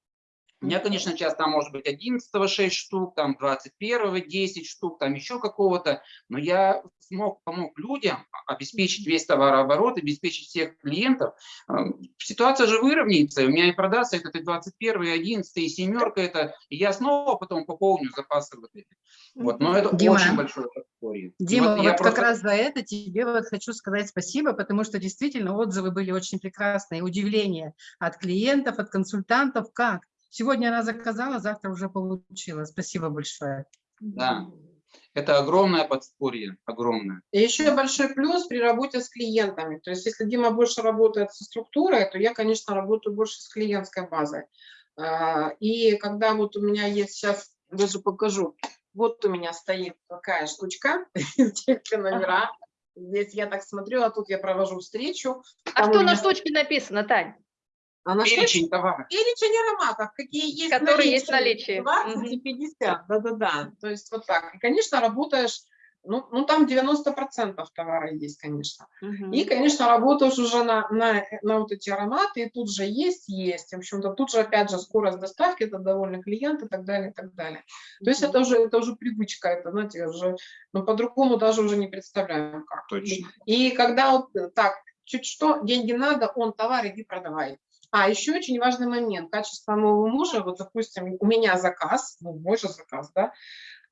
У меня, конечно, сейчас там может быть 11 6 штук, там 21 10 штук, там еще какого-то, но я смог, помог людям обеспечить весь товарооборот, обеспечить всех клиентов. Э, Ситуация же выровняется, у меня и продастся этот и 21, и 11, и семерка это, и я снова потом пополню запасы вот эти. Вот, но это Дима. очень подспорье. И Дима, вот, я как просто- раз за это тебе вот хочу сказать спасибо, потому что действительно отзывы были очень прекрасные, удивление от клиентов, от консультантов, как. Сегодня она заказала, завтра уже получила. Спасибо большое. Да. Это огромное подспорье, огромное. И еще большой плюс при работе с клиентами. То есть если Дима больше работает со структурой, то я, конечно, работаю больше с клиентской базой. А, И когда вот у меня есть сейчас, даже покажу, вот у меня стоит такая штучка, все номера. Здесь я так смотрю, а тут я провожу встречу. А что на штучке написано, Тань? А на что Перечень товаров. перечень ароматов, какие есть Которые есть в наличии. 20 Мгм. и 50, да-да-да. То есть вот так. И, конечно, работаешь, ну, ну там 90% товара есть, конечно. И, конечно, работаешь уже на, на, на вот эти ароматы, и тут же есть, есть. В общем-то, тут же, опять же, скорость доставки, это довольный клиент и так далее, и так далее. То есть это уже, это уже привычка, это, знаете, уже, ну, по-другому даже уже не представляем как. Точно. И когда вот э, так, чуть что, деньги надо, он товар, иди продавай. А, еще очень важный момент, качество моего мужа, вот, допустим, у меня заказ, ну, мой же заказ, да,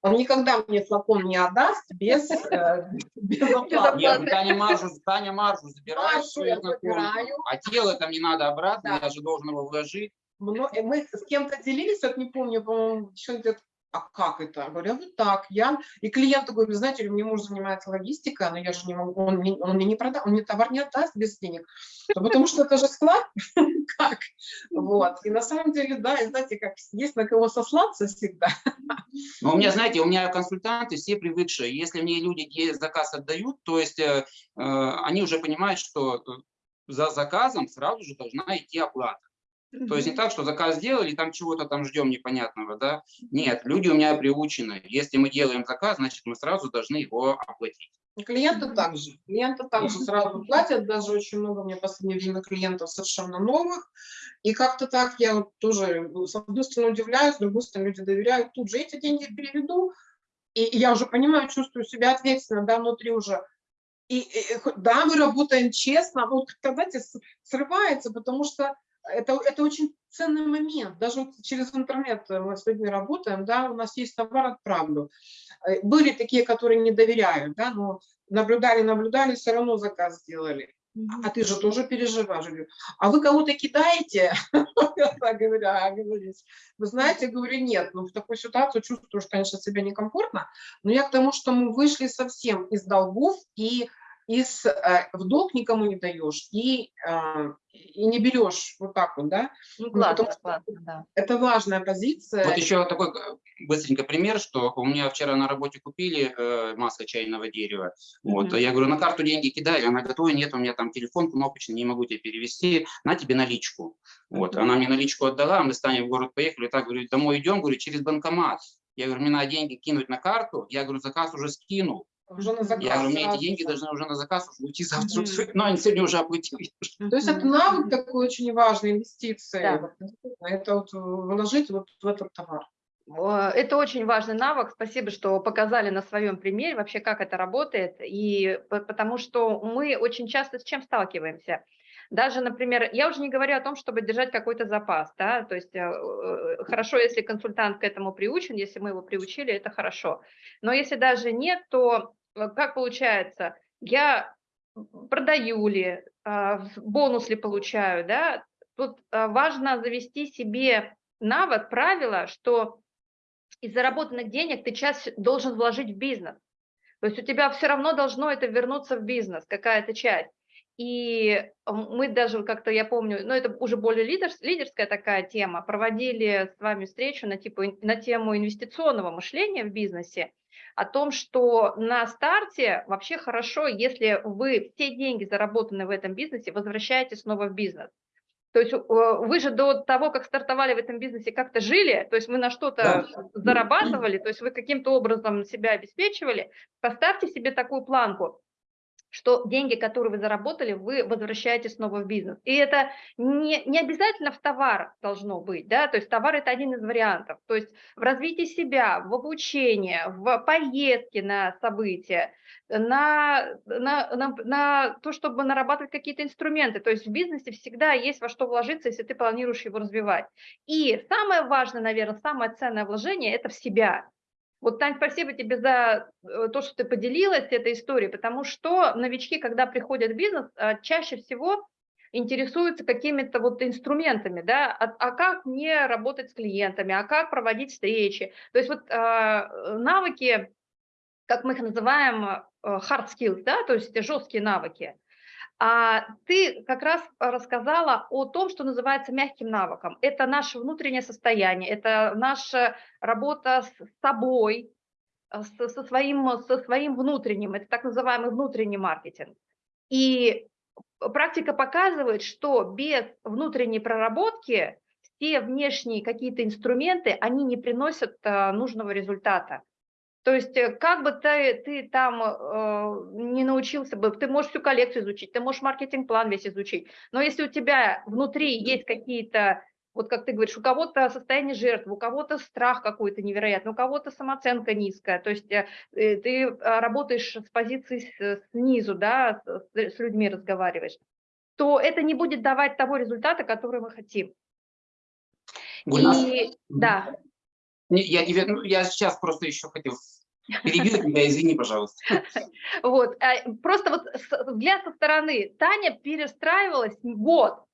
он никогда мне флакон не отдаст без, э, без оплаты. Нет, ну, Таня маржу, Таня маржу забирает. Маржу я забираю. А тело там не надо обратно, Да. я же должен его вложить. Э, Мы с кем-то делились, вот не помню, по-моему, девчонка говорит, а как это? Я говорю, «А вот так, я... И клиент такой, вы знаете, мне муж занимается логистикой, но я же не могу, он мне, он мне не продаст, он мне товар не отдаст без денег, потому что это же склад, как? Вот, и на самом деле, да, и знаете, как есть на кого сослаться всегда. Но у меня, знаете, у меня консультанты все привыкшие. Если мне люди заказ отдают, то есть э, э, они уже понимают, что э, за заказом сразу же должна идти оплата. То есть не так, что заказ сделали, там чего-то там ждем непонятного, да? Нет, люди у меня приучены. Если мы делаем заказ, значит, мы сразу должны его оплатить. И Клиенты также. Клиенты также сразу платят. Даже очень много меня в последнее время клиентов совершенно новых. И как-то так я вот тоже, ну, с одной стороны, удивляюсь, с другой стороны, люди доверяют. Тут же эти деньги переведу. И я уже понимаю, чувствую себя ответственно, да, внутри уже. И, и, да, мы работаем честно, но вот знаете, срывается, потому что это, это очень ценный момент. Даже вот через интернет мы с людьми работаем, да, у нас есть товар, отправлю. Э, Были такие, которые не доверяют, да, но наблюдали, наблюдали, все равно заказ сделали. А ты же тоже переживаешь. Говорю, а вы кого-то кидаете? Я говорю, а, вы знаете, говорю, нет, ну в такой ситуации чувствую, что, конечно, себя некомфортно, но я к тому, что мы вышли совсем из долгов и из, э, в долг никому не даешь и, э, и не берешь вот так вот, да, Ну, потому классно, что- классно, да. это важная позиция. Вот еще такой э, быстренько пример, что у меня вчера на работе купили э, масло чайного дерева. Вот, Мгм. я говорю, на карту деньги кидай, она говорит, ой, нет, у меня там телефон кнопочный, не могу тебе перевести, на тебе наличку. Вот, Мгм. она мне наличку отдала, мы с Таней в город поехали, так, говорю, домой идем, говорю, через банкомат. Я говорю, мне надо деньги кинуть на карту, я говорю, заказ уже скинул. Уже на заказ Я говорю, мне эти сразу деньги должны уже на заказ уже уйти завтра. Мгм. Но они сегодня уже оплатил. То есть это навык такой очень важный, инвестиции. Да. Это вот вложить вот в этот товар. Это очень важный навык. Спасибо, что показали на своем примере вообще, как это работает. И по- потому что мы очень часто с чем сталкиваемся. Даже, например, я уже не говорю о том, чтобы держать какой-то запас, да, то есть э, э, хорошо, если консультант к этому приучен, если мы его приучили, это хорошо. Но если даже нет, то как получается, я продаю ли, а, бонус ли получаю, да, тут а, важно завести себе навык, правило, что из заработанных денег ты часть должен вложить в бизнес. То есть у тебя все равно должно это вернуться в бизнес, какая-то часть. И м, мы даже как-то, я помню, ну это уже более лидерс- лидерская такая тема, проводили с вами встречу на, типу, на тему инвестиционного мышления в бизнесе, о том, что на старте вообще хорошо, если вы все деньги, заработанные в этом бизнесе, возвращаете снова в бизнес. То есть э, вы же до того, как стартовали в этом бизнесе, как-то жили, то есть вы на что-то зарабатывали, то есть вы каким-то образом себя обеспечивали. Поставьте себе такую планку. Что деньги, которые вы заработали, вы возвращаете снова в бизнес. И это не, не обязательно в товар должно быть, да, то есть товар – это один из вариантов. То есть в развитии себя, в обучении, в поездке на события, на, на, на, на то, чтобы нарабатывать какие-то инструменты. То есть в бизнесе всегда есть во что вложиться, если ты планируешь его развивать. И самое важное, наверное, самое ценное вложение – это в себя. Вот, Тань, спасибо тебе за э, то, что ты поделилась этой историей, потому что новички, когда приходят в бизнес, а, чаще всего интересуются какими-то вот инструментами, да, а, а как мне работать с клиентами, а как проводить встречи. То есть вот э, навыки, как мы их называем, э, hard skills, да, то есть жесткие навыки – а ты как раз рассказала о том, что называется мягким навыком. Это наше внутреннее состояние, это наша работа с собой, э, со своим, со своим внутренним, это так называемый внутренний маркетинг. И практика показывает, что без внутренней проработки все внешние какие-то инструменты, они не приносят э, нужного результата. То есть э, как бы ты, ты там э, не научился бы, ты можешь всю коллекцию изучить, ты можешь маркетинг-план весь изучить, но если у тебя внутри есть какие-то, вот как ты говоришь, у кого-то состояние жертвы, у кого-то страх какой-то невероятный, у кого-то самооценка низкая, то есть э, э ты а, работаешь с позиции снизу, да, с, с людьми разговариваешь, то это не будет давать того результата, который мы хотим. И, да. Я, я сейчас просто еще хотел Перебил тебя, извини, пожалуйста. Вот, а, просто вот взгляд со стороны. Таня перестраивалась год.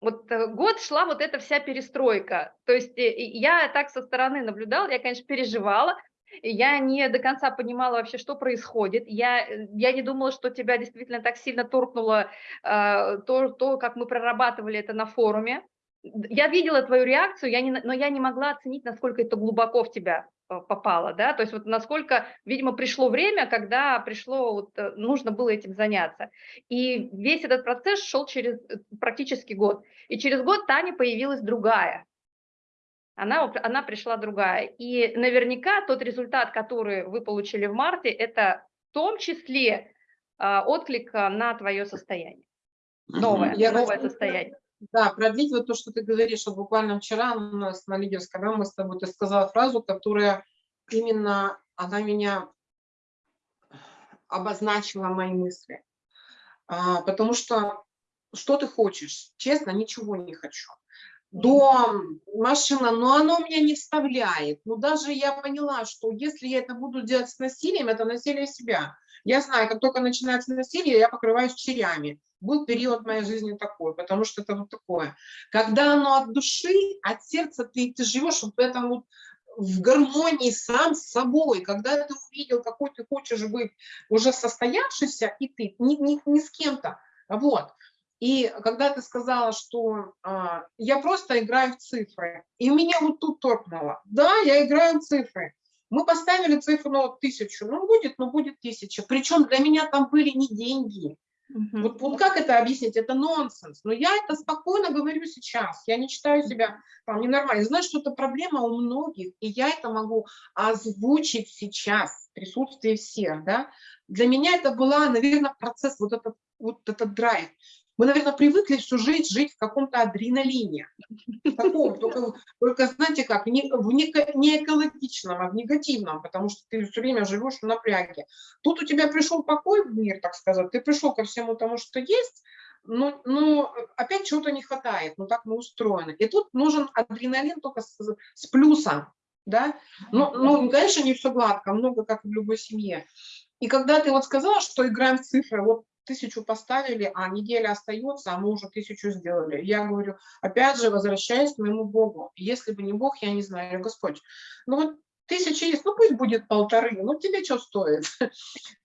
Вот э, год шла вот эта вся перестройка. То есть э, я так со стороны наблюдала, я, конечно, переживала, я не до конца понимала вообще, что происходит. Я, э, я не думала, что тебя действительно так сильно торкнуло э, то, то, как мы прорабатывали это на форуме. Я видела твою реакцию, я не, но я не могла оценить, насколько это глубоко в тебя попало, да, то есть вот насколько, видимо, пришло время, когда пришло, вот, э, нужно было этим заняться. И весь этот процесс шел через э, практически год. И через год Таня появилась другая. Она, она пришла другая. И наверняка тот результат, который вы получили в марте, это в том числе а, отклик на твое состояние. Новое, Я новое состояние. Да, продлить вот то, что ты говоришь. Вот буквально вчера у нас на лидерском, да, мы с тобой, ты сказала фразу, которая именно, она меня обозначила мои мысли. А, потому что, что ты хочешь? Честно, ничего не хочу. Дом, машина, но оно меня не вставляет. Ну, даже я поняла, что если я это буду делать с насилием, это насилие себя. Я знаю, как только начинается насилие, я покрываюсь черями был период в моей жизни такой, потому что это вот такое. Когда оно от души, от сердца, ты, ты живешь вот в этом вот в гармонии сам с собой, когда ты увидел, какой ты хочешь быть уже состоявшийся, и ты, не, не, не с кем-то, вот. И когда ты сказала, что а, я просто играю в цифры, и меня вот тут торкнуло. Да, я играю в цифры. Мы поставили цифру, ну, тысячу, ну, будет, ну, будет тысяча. Причем для меня там были не деньги, Угу. Вот, вот как это объяснить? Это нонсенс. Но я это спокойно говорю сейчас. Я не считаю себя там ненормально. Знаю, что это проблема у многих, и я это могу озвучить сейчас в присутствии всех. Да? Для меня это была, наверное, процесс, вот этот, вот этот драйв. Мы, наверное, привыкли всю жизнь жить в каком-то адреналине. Таком, только, только, знаете как, не, в не, не экологичном, а в негативном, потому что ты все время живешь в напряге. Тут у тебя пришел покой в мир, так сказать, ты пришел ко всему тому, что есть, но, но опять чего-то не хватает, ну так мы устроены. И тут нужен адреналин только с, с плюсом, да. Ну, ну, конечно, не все гладко, много как в любой семье. И когда ты вот сказала, что играем в цифры, вот тысячу поставили, а неделя остается, а мы уже тысячу сделали. Я говорю, опять же, возвращаясь к моему Богу. Если бы не Бог, я не знаю, Господь. Ну вот тысяча есть, ну пусть будет полторы, ну тебе что стоит?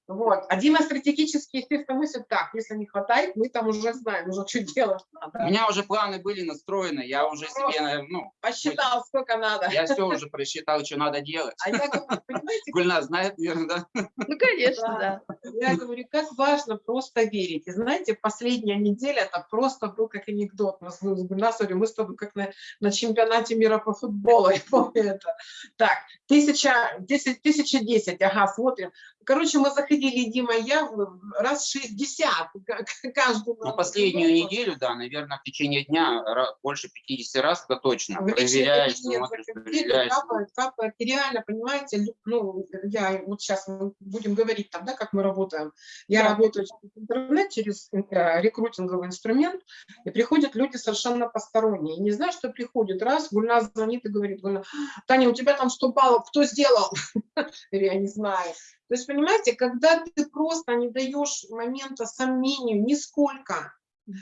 Вот. А Дима стратегически, естественно, мыслит так, если не хватает, мы там уже знаем, уже что делать надо. У меня уже планы были настроены, я уже себе, ну... Посчитал, сколько надо. Я все уже просчитал, что надо делать. А я говорю, понимаете... Гульна знает, наверное, да? Ну, конечно, да. да. Я говорю, как важно просто верить. И знаете, последняя неделя, это просто был как анекдот. Мы с Гульнасом, мы с тобой как на, на чемпионате мира по футболу, я помню это. Так, тысяча, десять, тысяча десять, ага, смотрим короче, мы заходили, Дима, я раз 60 к- к- каждый Ну, последнюю неделю, да, наверное, в течение дня больше 50 раз, это точно. В Проверяешь, смотришь, проверяешь. капает, капает. И реально, понимаете, ну, я вот сейчас мы будем говорить там, да, как мы работаем. Я Да. работаю через интернет, через э, рекрутинговый инструмент, и приходят люди совершенно посторонние. И не знаю, что приходит. Раз, Гульна звонит и говорит, Гульна, Таня, у тебя там 100 баллов, кто сделал? Я не знаю. То есть, понимаете, когда ты просто не даешь момента сомнению нисколько,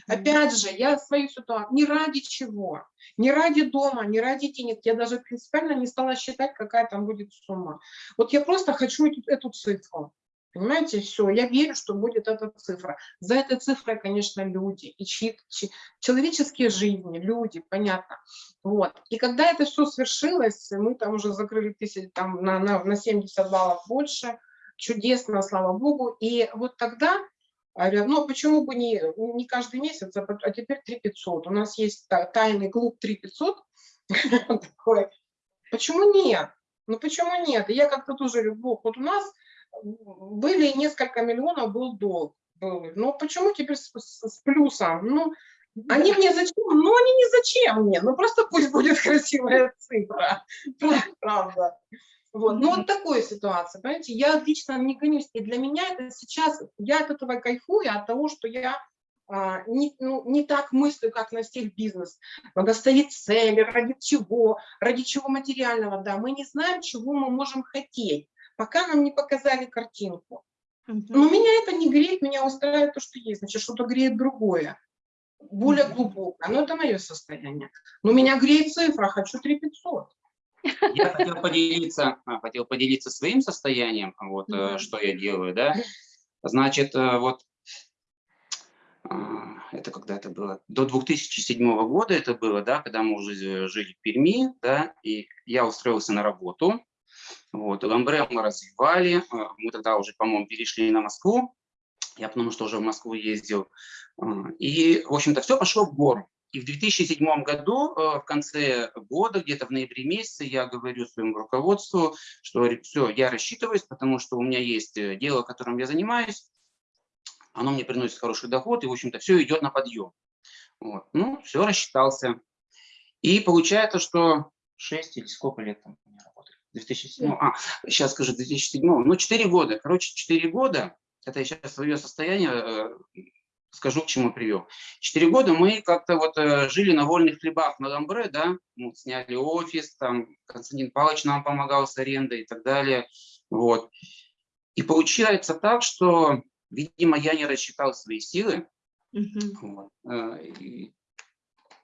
Опять же, я свою ситуацию, не ради чего, не ради дома, не ради денег, я даже принципиально не стала считать, какая там будет сумма. Вот я просто хочу эту, эту цифру. Понимаете, все, я верю, что будет эта цифра. За этой цифрой, конечно, люди, и чьи- чьи- человеческие жизни, люди, понятно. Вот. И когда это все свершилось, мы там уже закрыли тысяч, там, на, на, на 70 баллов больше, чудесно, слава богу. И вот тогда говорят, ну почему бы не, не каждый месяц, а а теперь 3 500. У нас есть та- тайный клуб 3 500. такой. Почему нет? Ну почему нет? Я как-то тоже Бог, вот у нас были несколько миллионов, был долг. был. Ну почему теперь с, с- с плюсом? Ну, они мне зачем? Ну, они не зачем мне. Ну, просто пусть будет красивая цифра. Правда. Вот. Ну, вот такая ситуация, понимаете, я лично не гонюсь, и для меня это сейчас, я от этого кайфую, от того, что я а, не, ну, не так мыслю, как на стиль бизнес. Надо ставить цели, ради чего, ради чего материального, да, мы не знаем, чего мы можем хотеть, пока нам не показали картинку. Но меня это не греет, меня устраивает то, что есть, значит, что-то греет другое, более глубокое, но это мое состояние. Но меня греет цифра, хочу 3 500. Я хотел поделиться, а, хотел поделиться своим состоянием, вот, э, Мгм. что я делаю, да. Значит, э, вот, а, это когда это было? До 2007 года это было, да, когда мы уже э, жили в Перми, да, и я устроился на работу, вот, Ламбре мы развивали, а, мы тогда уже, по-моему, перешли на Москву, я потому что уже в Москву ездил, а, и, в общем-то, все пошло в гору. И в 2007 году, э, в конце года, где-то в ноябре месяце, я говорю своему руководству, что все, я рассчитываюсь, потому что у меня есть э, дело, которым я занимаюсь, оно мне приносит хороший доход, и, в общем-то, все идет на подъем. Вот. Ну, все, рассчитался. И получается, что 6 или сколько лет там у меня работали? 2007, а, сейчас скажу, 2007, ну, 4 года. Короче, 4 года, это я сейчас свое состояние э, скажу, к чему привел. Четыре года мы как-то вот э, жили на вольных хлебах на Ламбре, да, ну, сняли офис, там Константин Павлович нам помогал с арендой и так далее, вот. И получается так, что, видимо, я не рассчитал свои силы, вот. э, и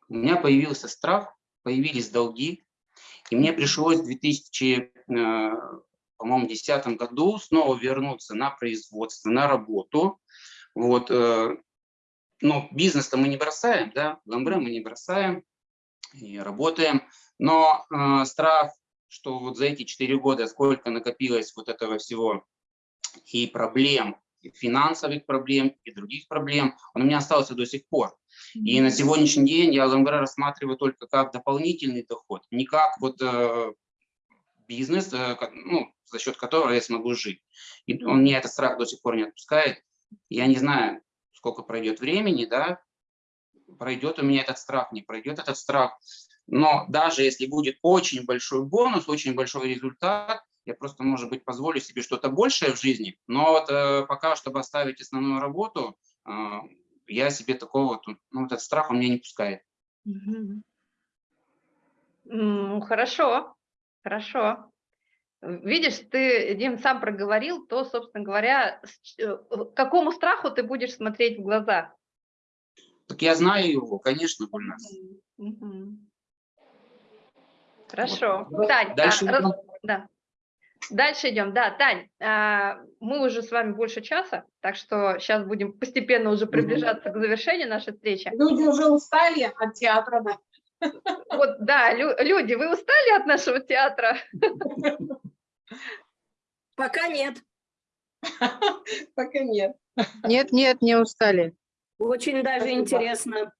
у меня появился страх, появились долги, и мне пришлось в 2000, э, по-моему, 2010 году снова вернуться на производство, на работу, вот, э, ну, бизнес-то мы не бросаем, да, ламбре мы не бросаем и работаем, но э, страх, что вот за эти четыре года сколько накопилось вот этого всего и проблем, и финансовых проблем, и других проблем, он у меня остался до сих пор. И на сегодняшний день я ламбре рассматриваю только как дополнительный доход, не как вот э, бизнес, э, ну, за счет которого я смогу жить. И он меня этот страх до сих пор не отпускает. Я не знаю, сколько пройдет времени, да, пройдет у меня этот страх, не пройдет этот страх. Но даже если будет очень большой бонус, очень большой результат, я просто, может быть, позволю себе что-то большее в жизни. Но вот э, пока, чтобы оставить основную работу, э, я себе такого, ну, этот страх он меня не пускает. Мгм. Ну, хорошо, хорошо. Видишь, ты, Дим, сам проговорил, то, собственно говоря, э, какому страху ты будешь смотреть в глаза? Так я знаю его, конечно, Гульнас. Мгм. Хорошо. Вот. Тань, а, Дальше раз- идем. да. Дальше идем. Да, Тань, а, мы уже с вами больше часа, так что сейчас будем постепенно уже приближаться к завершению нашей встречи. Люди уже устали от театра, да. Вот, да, лю- люди, вы устали от нашего театра? Пока нет. Пока нет. Нет, нет, не устали. Очень даже Спасибо. интересно.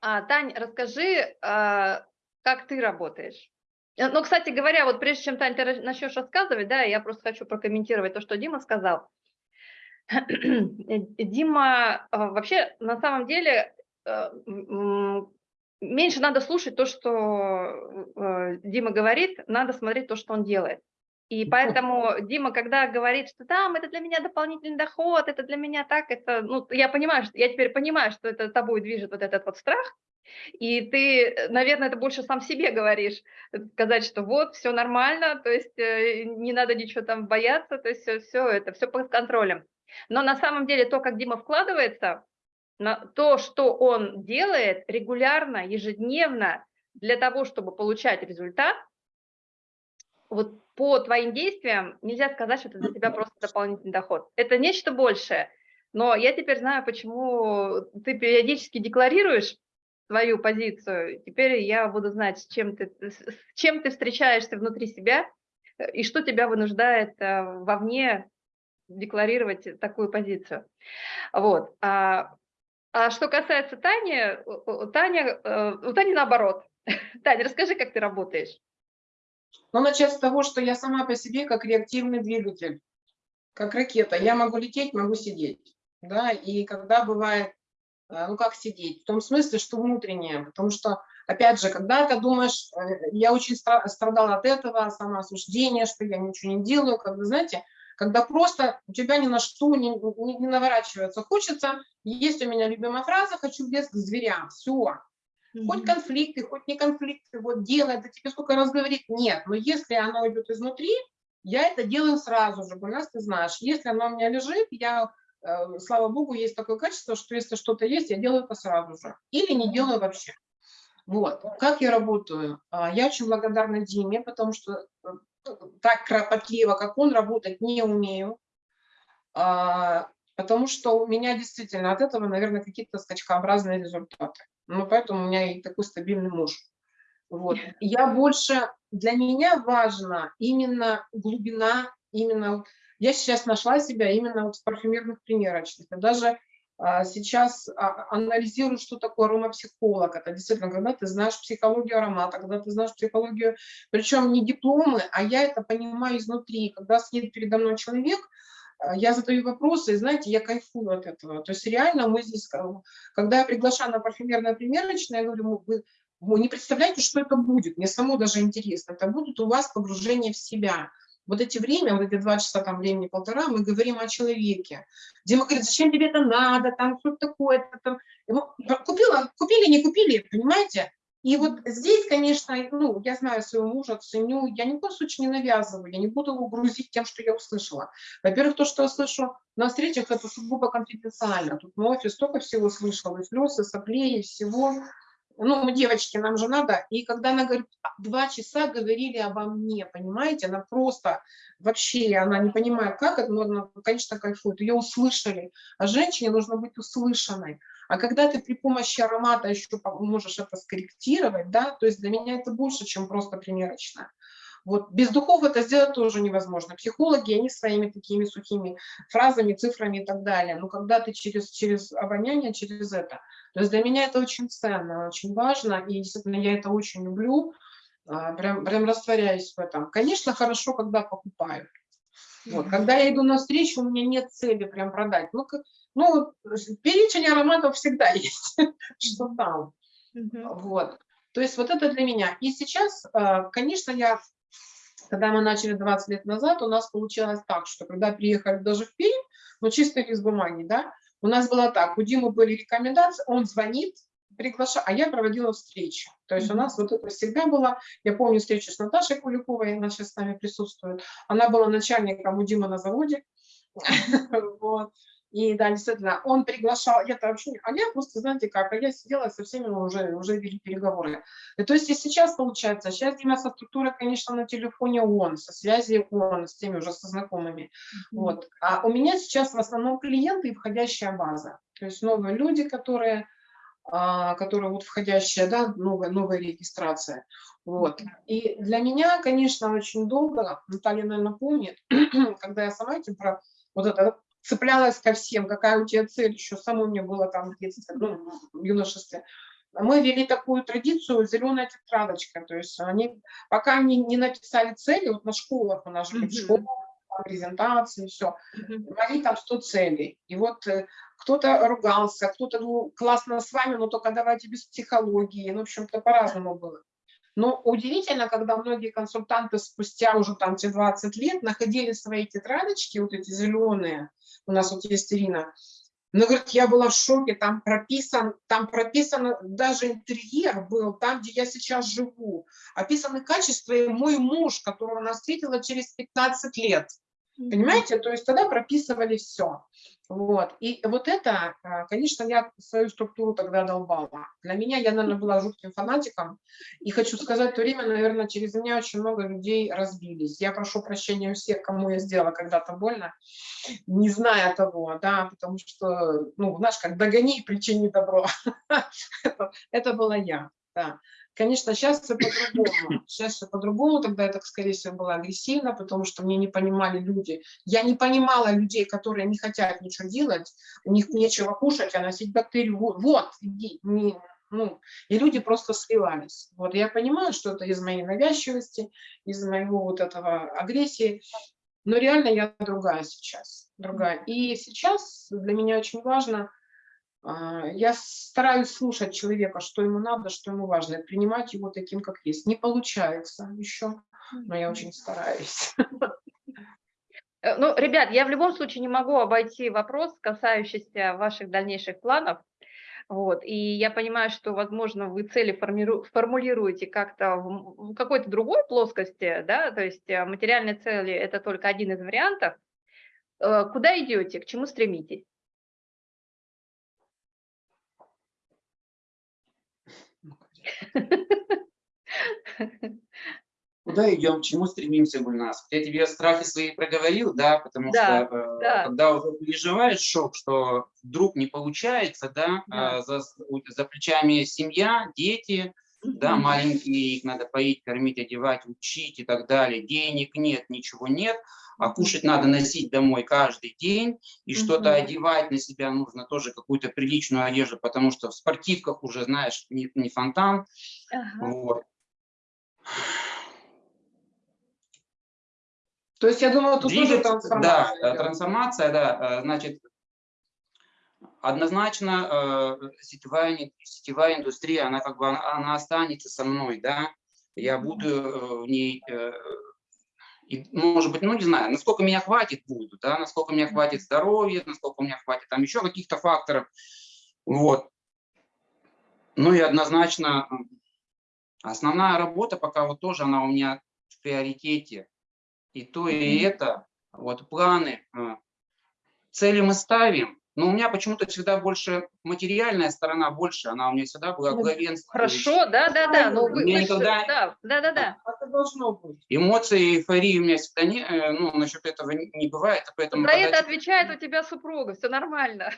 А, Тань, расскажи, а, как ты работаешь? Э, Ну, кстати говоря, вот прежде чем, Таня, ты начнешь рассказывать, да, я просто хочу прокомментировать то, что Дима сказал. Дима, а, вообще, на самом деле, э, меньше надо слушать то, что э, Дима говорит, надо смотреть то, что он делает. И поэтому Дима, когда говорит, что там это для меня дополнительный доход, это для меня так, это, ну, я понимаю, что, я теперь понимаю, что это тобой движет вот этот вот страх, и ты, наверное, это больше сам себе говоришь, э, сказать, что вот, все нормально, то есть э, не надо ничего там бояться, то есть все, это, все под контролем. Но на самом деле то, как Дима вкладывается, на то, что он делает регулярно, ежедневно, для того, чтобы получать результат, вот по твоим действиям нельзя сказать, что это для тебя просто дополнительный доход. Это нечто большее. Но я теперь знаю, почему ты периодически декларируешь свою позицию. Теперь я буду знать, с чем ты, с чем ты встречаешься внутри себя э, и что тебя вынуждает э, вовне декларировать такую позицию. Вот. А, а что касается Тани, Таня, э, у Тани наоборот. Таня, расскажи, как ты работаешь. Но начать с того, что я сама по себе как реактивный двигатель, как ракета. Я могу лететь, могу сидеть. Да? И когда бывает, э, ну как сидеть? В том смысле, что внутреннее. Потому что, опять же, когда ты думаешь, э, я очень стра- страдала от этого, самоосуждения, что я ничего не делаю, когда, знаете, когда просто у тебя ни на что не, не- не наворачивается. Хочется, есть у меня любимая фраза, хочу в лес к зверям. Все, Хоть конфликты, хоть не конфликты, вот делай, да тебе сколько раз говорить, нет. Но если оно идет изнутри, я это делаю сразу же, нас ты знаешь. Если оно у меня лежит, я, э, слава богу, есть такое качество, что если что-то есть, я делаю это сразу же. Или не делаю вообще. Вот. Как я работаю? А, Я очень благодарна Диме, потому что э, так кропотливо, как он, работать не умею. А, Потому что у меня действительно от этого, наверное, какие-то скачкообразные результаты. Ну, поэтому у меня и такой стабильный муж. Вот. Я больше, для меня важно именно глубина, именно, я сейчас нашла себя именно вот в парфюмерных примерочных. Даже сейчас а, анализирую, что такое аромапсихолог. Это действительно, когда ты знаешь психологию аромата, когда ты знаешь психологию, причем не дипломы, а я это понимаю изнутри. Когда сидит передо мной человек, а, я задаю вопросы, и знаете, я кайфую от этого. То есть реально мы здесь, ка- когда я приглашаю на парфюмерное примерочное, я говорю, «Ну, вы, вы не представляете, что это будет, мне само даже интересно. Это будут у вас погружение в себя. Вот эти время, вот эти два часа, там времени полтора, мы говорим о человеке. Дима говорит, зачем тебе это надо, там что такое, там. Купила, купили, не купили, понимаете? И вот здесь, конечно, ну, я знаю своего мужа, ценю, я ни в коем случае не навязываю, я не буду его грузить тем, что я услышала. Во-первых, то, что я слышу на встречах, это сугубо конфиденциально. Тут мой офис столько всего слышал, и слез, и соплей, и всего. Ну, девочки, нам же надо. И когда она говорит, «А, два часа говорили обо мне, понимаете, она просто вообще, она не понимает, как это, но она, конечно, кайфует. Ее услышали. А женщине нужно быть услышанной. А когда ты при помощи аромата еще можешь это скорректировать, да, то есть для меня это больше, чем просто примерочная. Вот. Без духов это сделать тоже невозможно. Психологи, они своими такими сухими фразами, цифрами и так далее. Но когда ты через, через обоняние, через это. То есть для меня это очень ценно, очень важно. И действительно я это очень люблю. а, Прям, прям растворяюсь в этом. Конечно, хорошо, когда покупаю. Вот. Когда я иду на встречу, у меня нет цели прям продать. Ну, как- ну перечень ароматов всегда есть, что там. Вот. То есть вот это для меня. И сейчас, э, конечно, я, когда мы начали 20 лет назад, у нас получилось так, что когда приехали даже в Пермь, ну чисто лист бумаги, да, у нас было так, у Димы были рекомендации, он звонит, приглашает, а я проводила встречу. То есть у нас вот это всегда было, я помню встречу с Наташей Куликовой, она сейчас с нами присутствует, она была начальником у Димы на заводе, вот. И да, действительно, он приглашал, я-то вообще, а я просто, знаете как, а я сидела со всеми мы уже, уже вели переговоры. И то есть и сейчас получается, сейчас структурой, конечно, на телефоне он, со связи он, с теми уже со знакомыми. Вот. А у меня сейчас в основном клиенты и входящая база. То есть новые люди, которые, а, которые вот входящая, да, новая, новая регистрация. Вот. И для меня, конечно, очень долго, Наталья, наверное, помнит, когда я сама этим про вот это цеплялась ко всем, какая у тебя цель, еще самой мне было там в детстве, ну, в юношестве. мы вели такую традицию зеленая тетрадочка, то есть они, пока они не написали цели, вот на школах у нас же Мгм. в школах, презентации, все, мои там 100 целей. И вот э, кто-то ругался, кто-то, ну, классно с вами, но только давайте без психологии. Ну, в общем-то, по-разному было. Но удивительно, когда многие консультанты спустя уже там те 20 лет находили свои тетрадочки, вот эти зеленые, у нас вот есть Ирина, она говорит, я была в шоке, там прописан, там прописано, даже интерьер был, там, где я сейчас живу, описаны качества, и мой муж, которого она встретила через 15 лет. Понимаете? То есть тогда прописывали все. Вот. И вот это, а, конечно, я свою структуру тогда долбала. Для меня, я, наверное, была жутким фанатиком. И хочу сказать, в то время, наверное, через меня очень много людей разбились. Я прошу прощения у всех, кому я сделала когда-то больно, не зная того, да, потому что, ну, знаешь, как догони и причини добро. Это, была я, да. Конечно, сейчас все по-другому. Сейчас все по-другому. Тогда я так, скорее всего, была агрессивна, потому что мне не понимали люди. Я не понимала людей, которые не хотят ничего делать, у них нечего кушать, а носить бактерию. Вот, иди, не, ну, и люди просто сливались. Вот я понимаю, что это из моей навязчивости, из моего вот этого агрессии, но реально я другая сейчас, другая. И сейчас для меня очень важно я стараюсь слушать человека, что ему надо, что ему важно, принимать его таким, как есть. Не получается еще, но я очень стараюсь. Э, Ну, ребят, я в любом случае не могу обойти вопрос, касающийся ваших дальнейших планов. Вот. И я понимаю, что, возможно, вы цели формиру- формулируете как-то в какой-то другой плоскости, да, то есть э, материальные цели – это только один из вариантов. Э, Куда идете, к чему стремитесь? Куда идем, к чему стремимся, Гульнас? Я тебе страхи свои проговорил, да, потому Да, что э, да. когда уже переживаешь шок, что вдруг не получается, да, Да. э, за, у- за плечами семья, дети, да, маленькие, их надо поить, кормить, одевать, учить и так далее. Денег нет, ничего нет, а кушать надо носить домой каждый день, и что-то одевать на себя нужно тоже какую-то приличную одежду, потому что в спортивках уже, знаешь, не, не фонтан, Ага. вот. То есть я думаю, тут тоже Двигаться, трансформация. Да, э, трансформация, да, э, значит, однозначно э, сетевая, сетевая индустрия, она как бы, она, она останется со мной, да, я буду э, в ней, э, и, может быть, ну, не знаю, насколько меня хватит буду, да, насколько меня хватит здоровья, насколько у меня хватит там еще каких-то факторов, вот. Ну и однозначно основная работа пока вот тоже она у меня в приоритете, и то, и это, вот планы, э, цели мы ставим, но у меня почему-то всегда больше материальная сторона больше, она у меня всегда была главенствующей. Хорошо, да, да, да. Ну, вы, Мне вы никогда- да, да, да, да. Это должно быть. Эмоции, эйфории у меня всегда не, э, ну, насчет этого не бывает, поэтому... За это отвечает у тебя супруга, все нормально.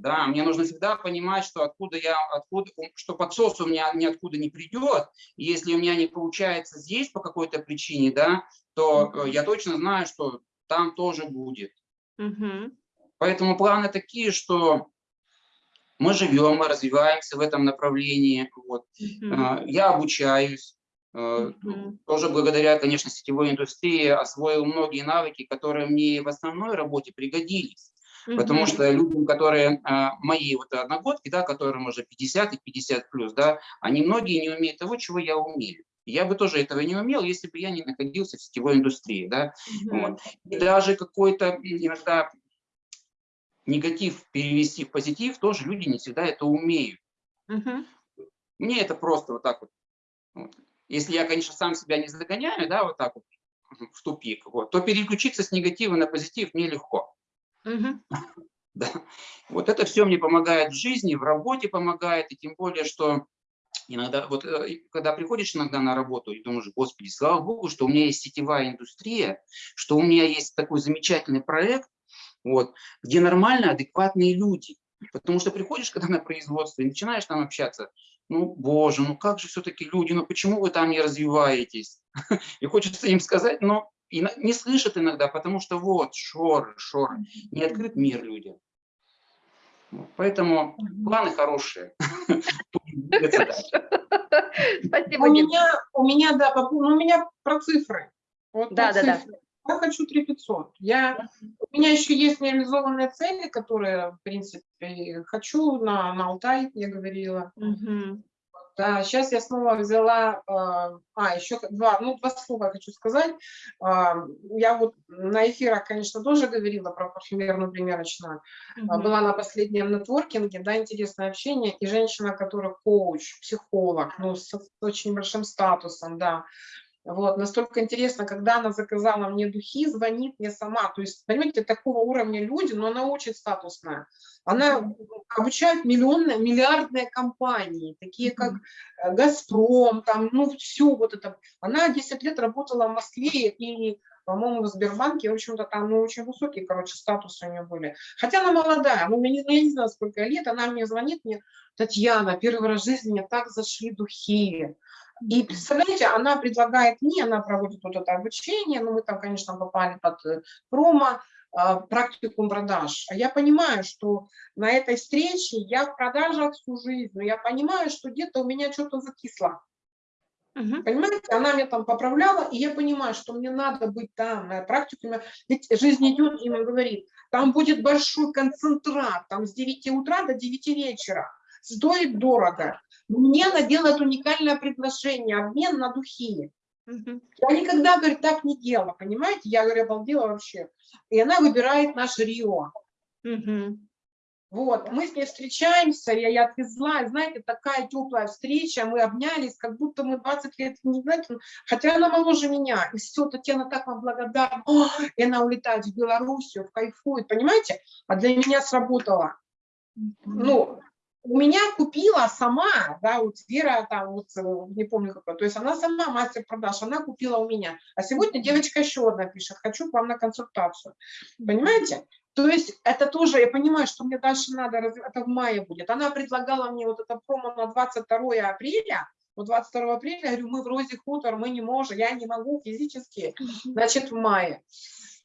Да, мне нужно всегда понимать, что откуда я, откуда, что подсос у меня ниоткуда не придет. И если у меня не получается здесь по какой-то причине, да, то э, я точно знаю, что там тоже будет. Мгм. Поэтому планы такие, что мы живем, мы развиваемся в этом направлении. Вот. Мгм. Э, Я обучаюсь. э, Мгм. Тоже благодаря, конечно, сетевой индустрии освоил многие навыки, которые мне в основной работе пригодились. Потому Мгм. что людям, которые а, мои вот одногодки, да, которым уже 50 и 50 плюс, да, они многие не умеют того, чего я умею. Я бы тоже этого не умел, если бы я не находился в сетевой индустрии, да. Мгм. Вот. И даже какой-то иногда негатив перевести в позитив, тоже люди не всегда это умеют. Мгм. Мне это просто вот так вот. вот. Если я, конечно, сам себя не загоняю, да, вот так вот в тупик, вот, то переключиться с негатива на позитив мне легко. Мгм. Да. Вот это все мне помогает в жизни, в работе помогает, и тем более, что иногда, вот э, когда приходишь иногда на работу и думаешь, господи, слава богу, что у меня есть сетевая индустрия, что у меня есть такой замечательный проект, вот, где нормально адекватные люди. Потому что приходишь когда на производство и начинаешь там общаться, ну, боже, ну как же все-таки люди, ну почему вы там не развиваетесь? И хочется им сказать, но не слышат иногда, потому что вот, шоры, шоры, не открыт мир людям. Поэтому планы хорошие. Спасибо, У меня, у меня, да, ну, у меня про цифры. Вот Да, да, да. Я хочу 3500. Я, у меня еще есть нереализованные цели, которые, в принципе, хочу на, на Алтай, я говорила. Мгм. Да, сейчас я снова взяла, а, а, еще два, ну, два слова я хочу сказать. А, Я вот на эфирах, конечно, тоже говорила про парфюмерную примерочную. А, Мгм. Была на последнем нетворкинге, да, интересное общение, и женщина, которая коуч, психолог, ну, с, с очень большим статусом, да. Вот, настолько интересно, когда она заказала мне духи, звонит мне сама. То есть, понимаете, такого уровня люди, но она очень статусная. Она обучает миллионные, миллиардные компании, такие как э, «Газпром», там, ну, все вот это. Она 10 лет работала в Москве и, по-моему, в Сбербанке, в общем-то, там, ну, очень высокие, короче, статусы у нее были. Хотя она молодая, ну, я не, я не знаю, сколько лет, она мне звонит, мне, Татьяна, первый раз в жизни мне так зашли духи. И представляете, она предлагает мне, она проводит вот это обучение, ну мы там, конечно, попали под э, промо, а, практикум продаж. А я понимаю, что на этой встрече я в продажах всю жизнь, но я понимаю, что где-то у меня что-то закисло. Мгм. Понимаете, она меня там поправляла, и я понимаю, что мне надо быть там, на практикуме. Ведь жизнь идет, и говорит, там будет большой концентрат, там с 9 утра до 9 вечера. Стоит дорого. Мне она делает уникальное предложение, обмен на духи. Я никогда, говорит, так не делала, понимаете? Я, говорю, обалдела вообще. И она выбирает наш Рио. Вот, мы с ней встречаемся, я ее отвезла, знаете, такая теплая встреча, мы обнялись, как будто мы 20 лет, не знаете, хотя она моложе меня, и все, Татьяна так вам благодарна, О, и она улетает в Белоруссию, кайфует, понимаете, а для меня сработало, ну, у меня купила сама, да, вот Вера там, вот, э, не помню какой, то есть она сама мастер продаж, она купила у меня, а сегодня девочка еще одна пишет, хочу к вам на консультацию, понимаете? То есть это тоже, я понимаю, что мне дальше надо, это в мае будет. Она предлагала мне вот это промо на 22 апреля, вот 22 апреля, я говорю, мы в Розе Хутор, мы не можем, я не могу физически, значит, в мае.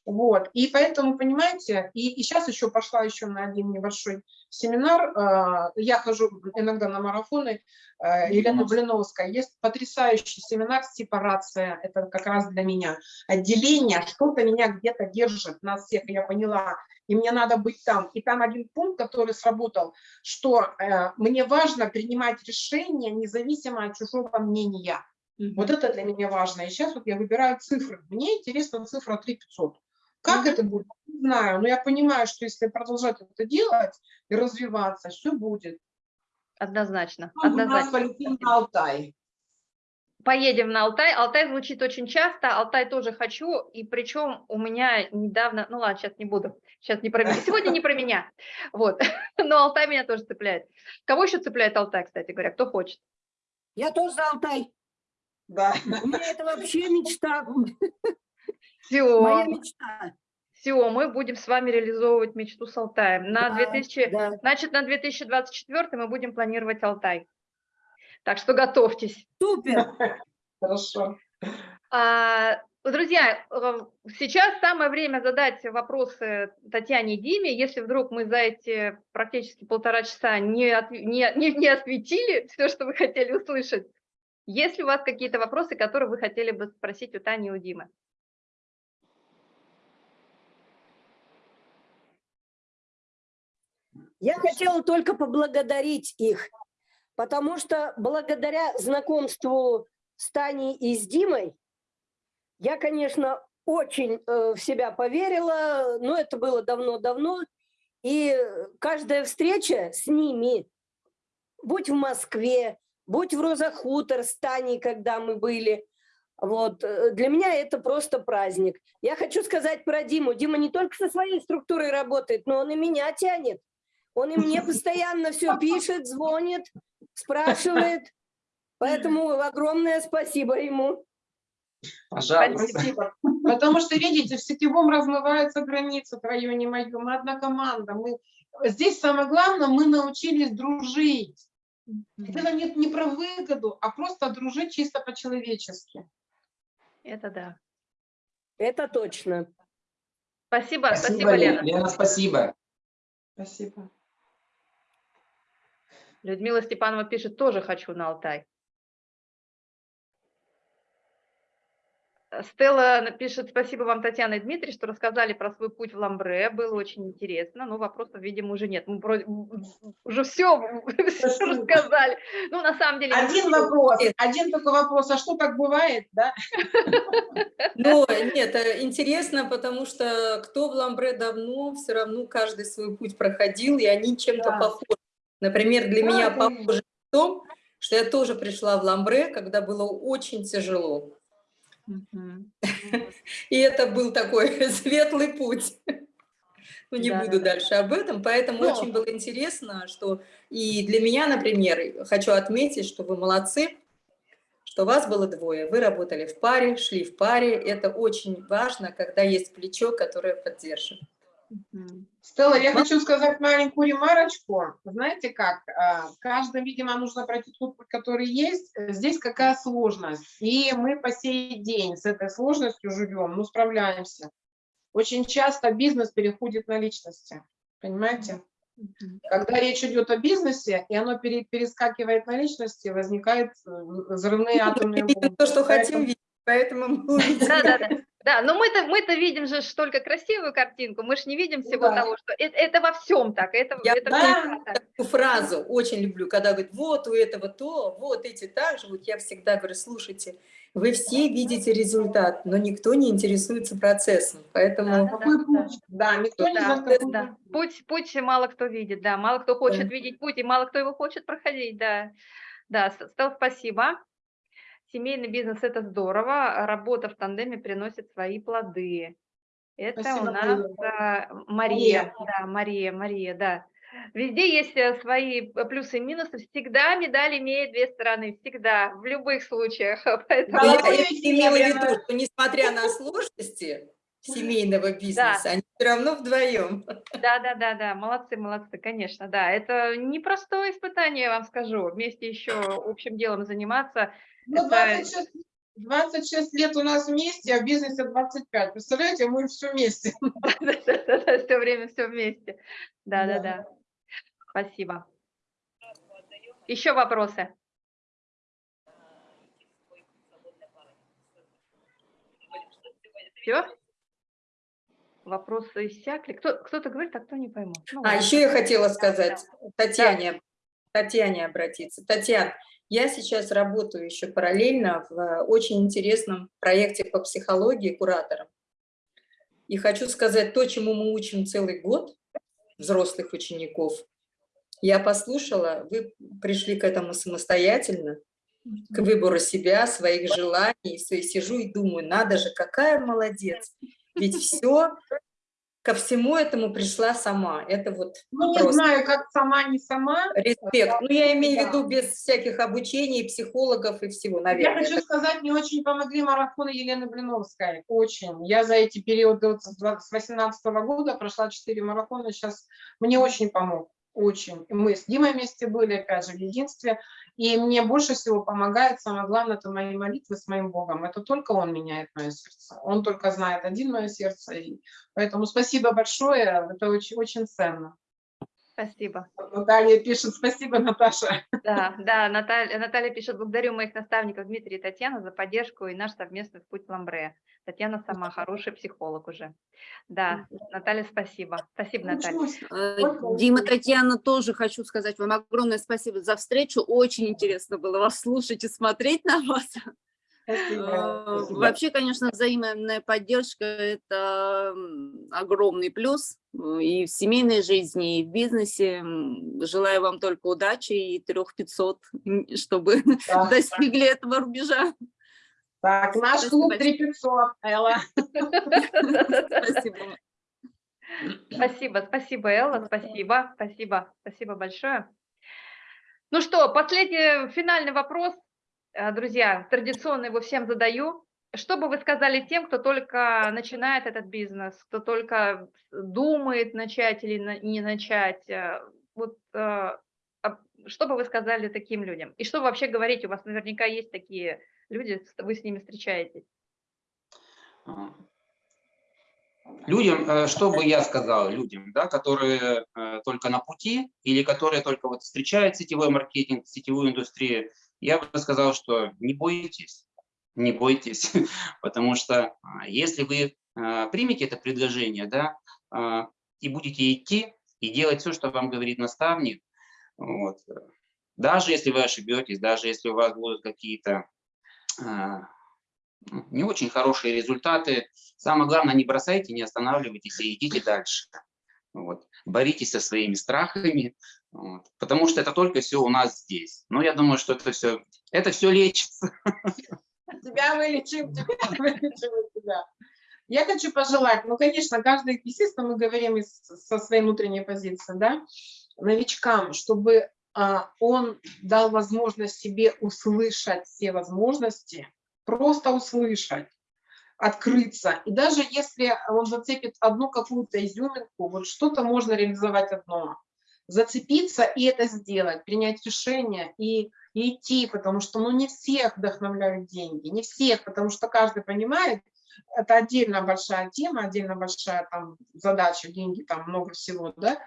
Вот, и поэтому, понимаете, и, и сейчас еще пошла еще на один небольшой семинар, э, я хожу иногда на марафоны, э, Елена Блиновская, есть потрясающий семинар «Сепарация», это как раз для меня, отделение, что-то меня где-то держит, нас всех, я поняла, и мне надо быть там. И там один пункт, который сработал, что э, мне важно принимать решения независимо от чужого мнения. Вот это для меня важно. И сейчас вот я выбираю цифры. Мне интересна цифра 3500. Как это будет? Не знаю, но я понимаю, что если продолжать это делать и развиваться, все будет. Однозначно, Ну, у нас однозначно. полетим на Алтай. Поедем на Алтай. Алтай звучит очень часто, Алтай тоже хочу, и причем у меня недавно, ну ладно, сейчас не буду, сейчас не про меня, сегодня не про меня, вот, но Алтай меня тоже цепляет. Кого еще цепляет Алтай, кстати говоря, кто хочет? Я тоже за Алтай. Да. У меня это вообще мечта. Все, Моя мечта. все, мы будем с вами реализовывать мечту с Алтаем. На Да, 2000, да. значит, на 2024 мы будем планировать Алтай. Так что готовьтесь. Супер. Хорошо. А, Друзья, сейчас самое время задать вопросы Татьяне и Диме. Если вдруг мы за эти практически полтора часа не, от- не, не, не осветили все, что вы хотели услышать, есть ли у вас какие-то вопросы, которые вы хотели бы спросить у Тани и у Димы? Я хотела только поблагодарить их, потому что благодаря знакомству с Таней и с Димой я, конечно, очень э, в себя поверила, но это было давно-давно, и каждая встреча с ними, будь в Москве, будь в Розахутор с Таней, когда мы были, вот, э, для меня это просто праздник. Я хочу сказать про Диму. Дима не только со своей структурой работает, но он и меня тянет. Он и мне постоянно все пишет, звонит, спрашивает. Поэтому огромное спасибо ему. Пожалуйста. Спасибо. Потому что, видите, в сетевом размываются границы твое, не мое. Мы одна команда. Мы... Здесь самое главное, мы научились дружить. Это нет не про выгоду, а просто дружить чисто по-человечески. Это да. Это точно. Спасибо, спасибо, Спасибо, Лена. Лена. Лена, спасибо. Спасибо. Людмила Степанова пишет, тоже хочу на Алтай. Стелла напишет, спасибо вам, Татьяна и Дмитрий, что рассказали про свой путь в Ламбре, было очень интересно, но вопросов, видимо, уже нет. Мы вроде- уже все, рассказали. Ну, на самом деле... Один все. вопрос, один только вопрос, а что так бывает, да? Но нет, э, интересно, потому что кто в Ламбре давно, все равно каждый свой путь проходил, и они чем-то похожи. Например, для меня похоже в том, что я тоже пришла в Ламбре, когда было очень тяжело. И это был такой светлый путь. Ну, не Да, буду да, да. дальше об этом, поэтому Ну. очень было интересно, что и для меня, например, хочу отметить, что вы молодцы, что вас было двое, вы работали в паре, шли в паре, это очень важно, когда есть плечо, которое поддержит. Стелла, я хочу сказать маленькую ремарочку. Знаете как, а, каждому, видимо, нужно пройти тот путь, который есть. Здесь какая сложность. И мы по сей день с этой сложностью живем, ну, справляемся. Очень часто бизнес переходит на личности. Понимаете? Когда речь идет о бизнесе, и оно пере- перескакивает на личности, возникают э, взрывные атомные бомбы. то, что хотим видеть, поэтому. Да, да, да. Да, но мы-то мы-то видим же только красивую картинку, мы же не видим Ну всего да. того, что это, это во всем так, это, Я это да. так. Эту фразу очень люблю, когда говорят, вот у этого то, вот эти так же. Вот я всегда говорю, слушайте, вы все видите результат, но никто не интересуется процессом. Поэтому Какой Да, путь? Да, никто не Да, знает, какой да. путь. Путь, путь мало кто видит, да, мало кто хочет видеть путь, и мало кто его хочет проходить, да. Да, Стелл, спасибо. Семейный бизнес – это здорово, а работа в тандеме приносит свои плоды. Это Спасибо, у нас а, Мария, да, Мария, Мария, да. Везде есть э, свои э, плюсы и минусы, всегда медаль имеет две стороны, всегда, в любых случаях. Поэтому... я, Головой я имела в виду, что несмотря на сложности семейного бизнеса, они все равно вдвоем. Да, да, да, да, молодцы, молодцы, конечно, да. Это непростое испытание, я вам скажу. Вместе еще общим делом заниматься. Ну, Это- 26, 26 лет у нас вместе, а в бизнесе 25. Представляете, мы все вместе. Все время все вместе. Да, да, Да. да. Спасибо. Еще вопросы? Все? Вопросы иссякли. Кто, кто-то говорит, а кто не пойму. Ну, А ладно. еще я хотела сказать Татьяне, Татьяне обратиться. Татьяна, я сейчас работаю еще параллельно в э, очень интересном проекте по психологии куратором. И хочу сказать то, чему мы учим целый год взрослых учеников. Я послушала, вы пришли к этому самостоятельно, к выбору себя, своих желаний. И сижу и думаю, надо же, какая молодец. Ведь все, ко всему этому пришла сама. Это вот Ну, не Просто. знаю, как сама, не сама. респект. Ну, я имею в Да. виду без всяких обучений, психологов и всего, Я наверное. хочу Это- сказать, мне очень помогли марафоны Елены Блиновской. Очень. Я за эти периоды с 2018 года прошла 4 марафона. Сейчас мне очень помог. Очень. Мы с Димой вместе были, опять же, в единстве. И мне больше всего помогает, самое главное, это мои молитвы с моим Богом. Это только Он меняет мое сердце. Он только знает один мое сердце. И поэтому спасибо большое. Это очень, очень ценно. Спасибо. Наталья пишет, спасибо, Наташа. Да, да, Наталья, Наталья пишет, благодарю моих наставников Дмитрия и Татьяну за поддержку и наш совместный путь в Ламбре. Татьяна сама хороший психолог уже. Да, Наталья, спасибо. Спасибо, Наталья. Э, Дима. Татьяна, тоже хочу сказать вам огромное спасибо за встречу. Очень интересно было вас слушать и смотреть на вас. Спасибо. Э. Вообще, конечно, взаимная поддержка – это огромный плюс э, и в семейной жизни, и в бизнесе. Желаю вам только удачи и трех 500, м, чтобы Да. достигли этого рубежа. Так, наш Спасибо клуб большое. 3500, Элла. Спасибо. Спасибо, спасибо, Элла, спасибо, спасибо, спасибо большое. Ну что, последний финальный вопрос, Э, друзья, традиционно его всем задаю. Что бы вы сказали тем, кто только начинает этот бизнес, кто только думает начать или не начать? Э, Вот э, а что бы вы сказали таким людям? И что вы вообще говорите? У вас наверняка есть такие люди, вы с ними встречаетесь. А, Людям, э, что бы я сказал людям, да, которые э, только на пути или которые только вот встречают сетевой маркетинг, сетевую индустрию, я бы сказал, что не бойтесь, не бойтесь, потому что а, если вы а, примете это предложение, да, а, и будете идти и делать все, что вам говорит наставник, вот, даже если вы ошибетесь, даже если у вас будут какие-то не очень хорошие результаты. Самое главное, не бросайте, не останавливайтесь и идите дальше. Вот. Боритесь со своими страхами, вот. потому что это только все у нас здесь. Но я думаю, что это все, это все лечится. Тебя вылечим, тебя вылечим тебя. Я хочу пожелать, ну, конечно, каждый, естественно, мы говорим из, со своей внутренней позиции, да, новичкам, чтобы а, он дал возможность себе услышать все возможности, просто услышать, открыться. И даже если он зацепит одну какую-то изюминку, вот что-то можно реализовать одно. Зацепиться и это сделать, принять решение и, и идти, потому что ну, не всех вдохновляют деньги, не всех, потому что каждый понимает, это отдельно большая тема, отдельно большая там задача, деньги, там много всего, да,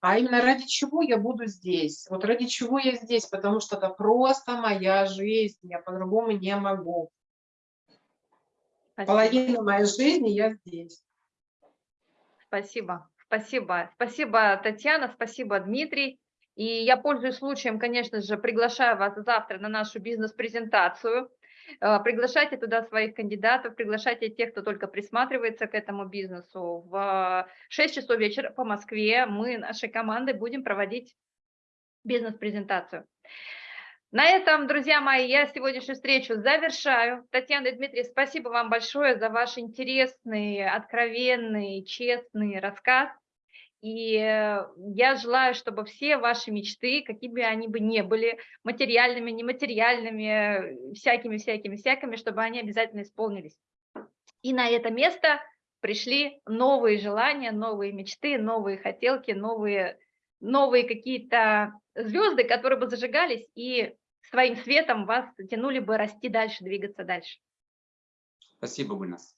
а именно ради чего я буду здесь. Вот ради чего я здесь, потому что это просто моя жизнь, я по-другому не могу. Спасибо. Половина моей жизни я здесь. Спасибо, спасибо. Спасибо, Татьяна, спасибо, Дмитрий. И я пользуюсь случаем, конечно же, приглашаю вас завтра на нашу бизнес-презентацию. Э, приглашайте туда своих кандидатов, приглашайте тех, кто только присматривается к этому бизнесу. В 6 часов вечера по Москве мы нашей командой будем проводить бизнес-презентацию. На этом, друзья мои, я сегодняшнюю встречу завершаю. Татьяна и Дмитрий, спасибо вам большое за ваш интересный, откровенный, честный рассказ. И э, я желаю, чтобы все ваши мечты, какими бы они бы ни были, материальными, нематериальными, всякими-всякими-всякими, чтобы они обязательно исполнились. И на это место пришли новые желания, новые мечты, новые хотелки, новые новые какие-то звезды, которые бы зажигались и своим светом вас тянули бы расти дальше, двигаться дальше. Спасибо, Гульнас.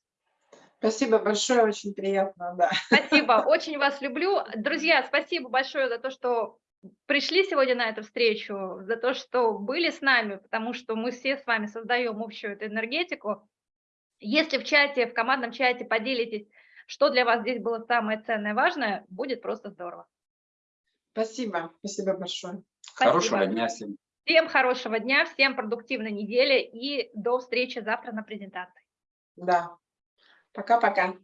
Спасибо большое, очень приятно, да. Спасибо, очень вас люблю. Друзья, спасибо большое за то, что пришли сегодня на эту встречу, за то, что были с нами, потому что мы все с вами создаем общую эту энергетику. Если в чате, в командном чате поделитесь, что для вас здесь было самое ценное, важное, будет просто здорово. Спасибо, спасибо большое. Хорошего Спасибо. дня всем. Всем хорошего дня, всем продуктивной недели и до встречи завтра на презентации. Да. Пока-пока.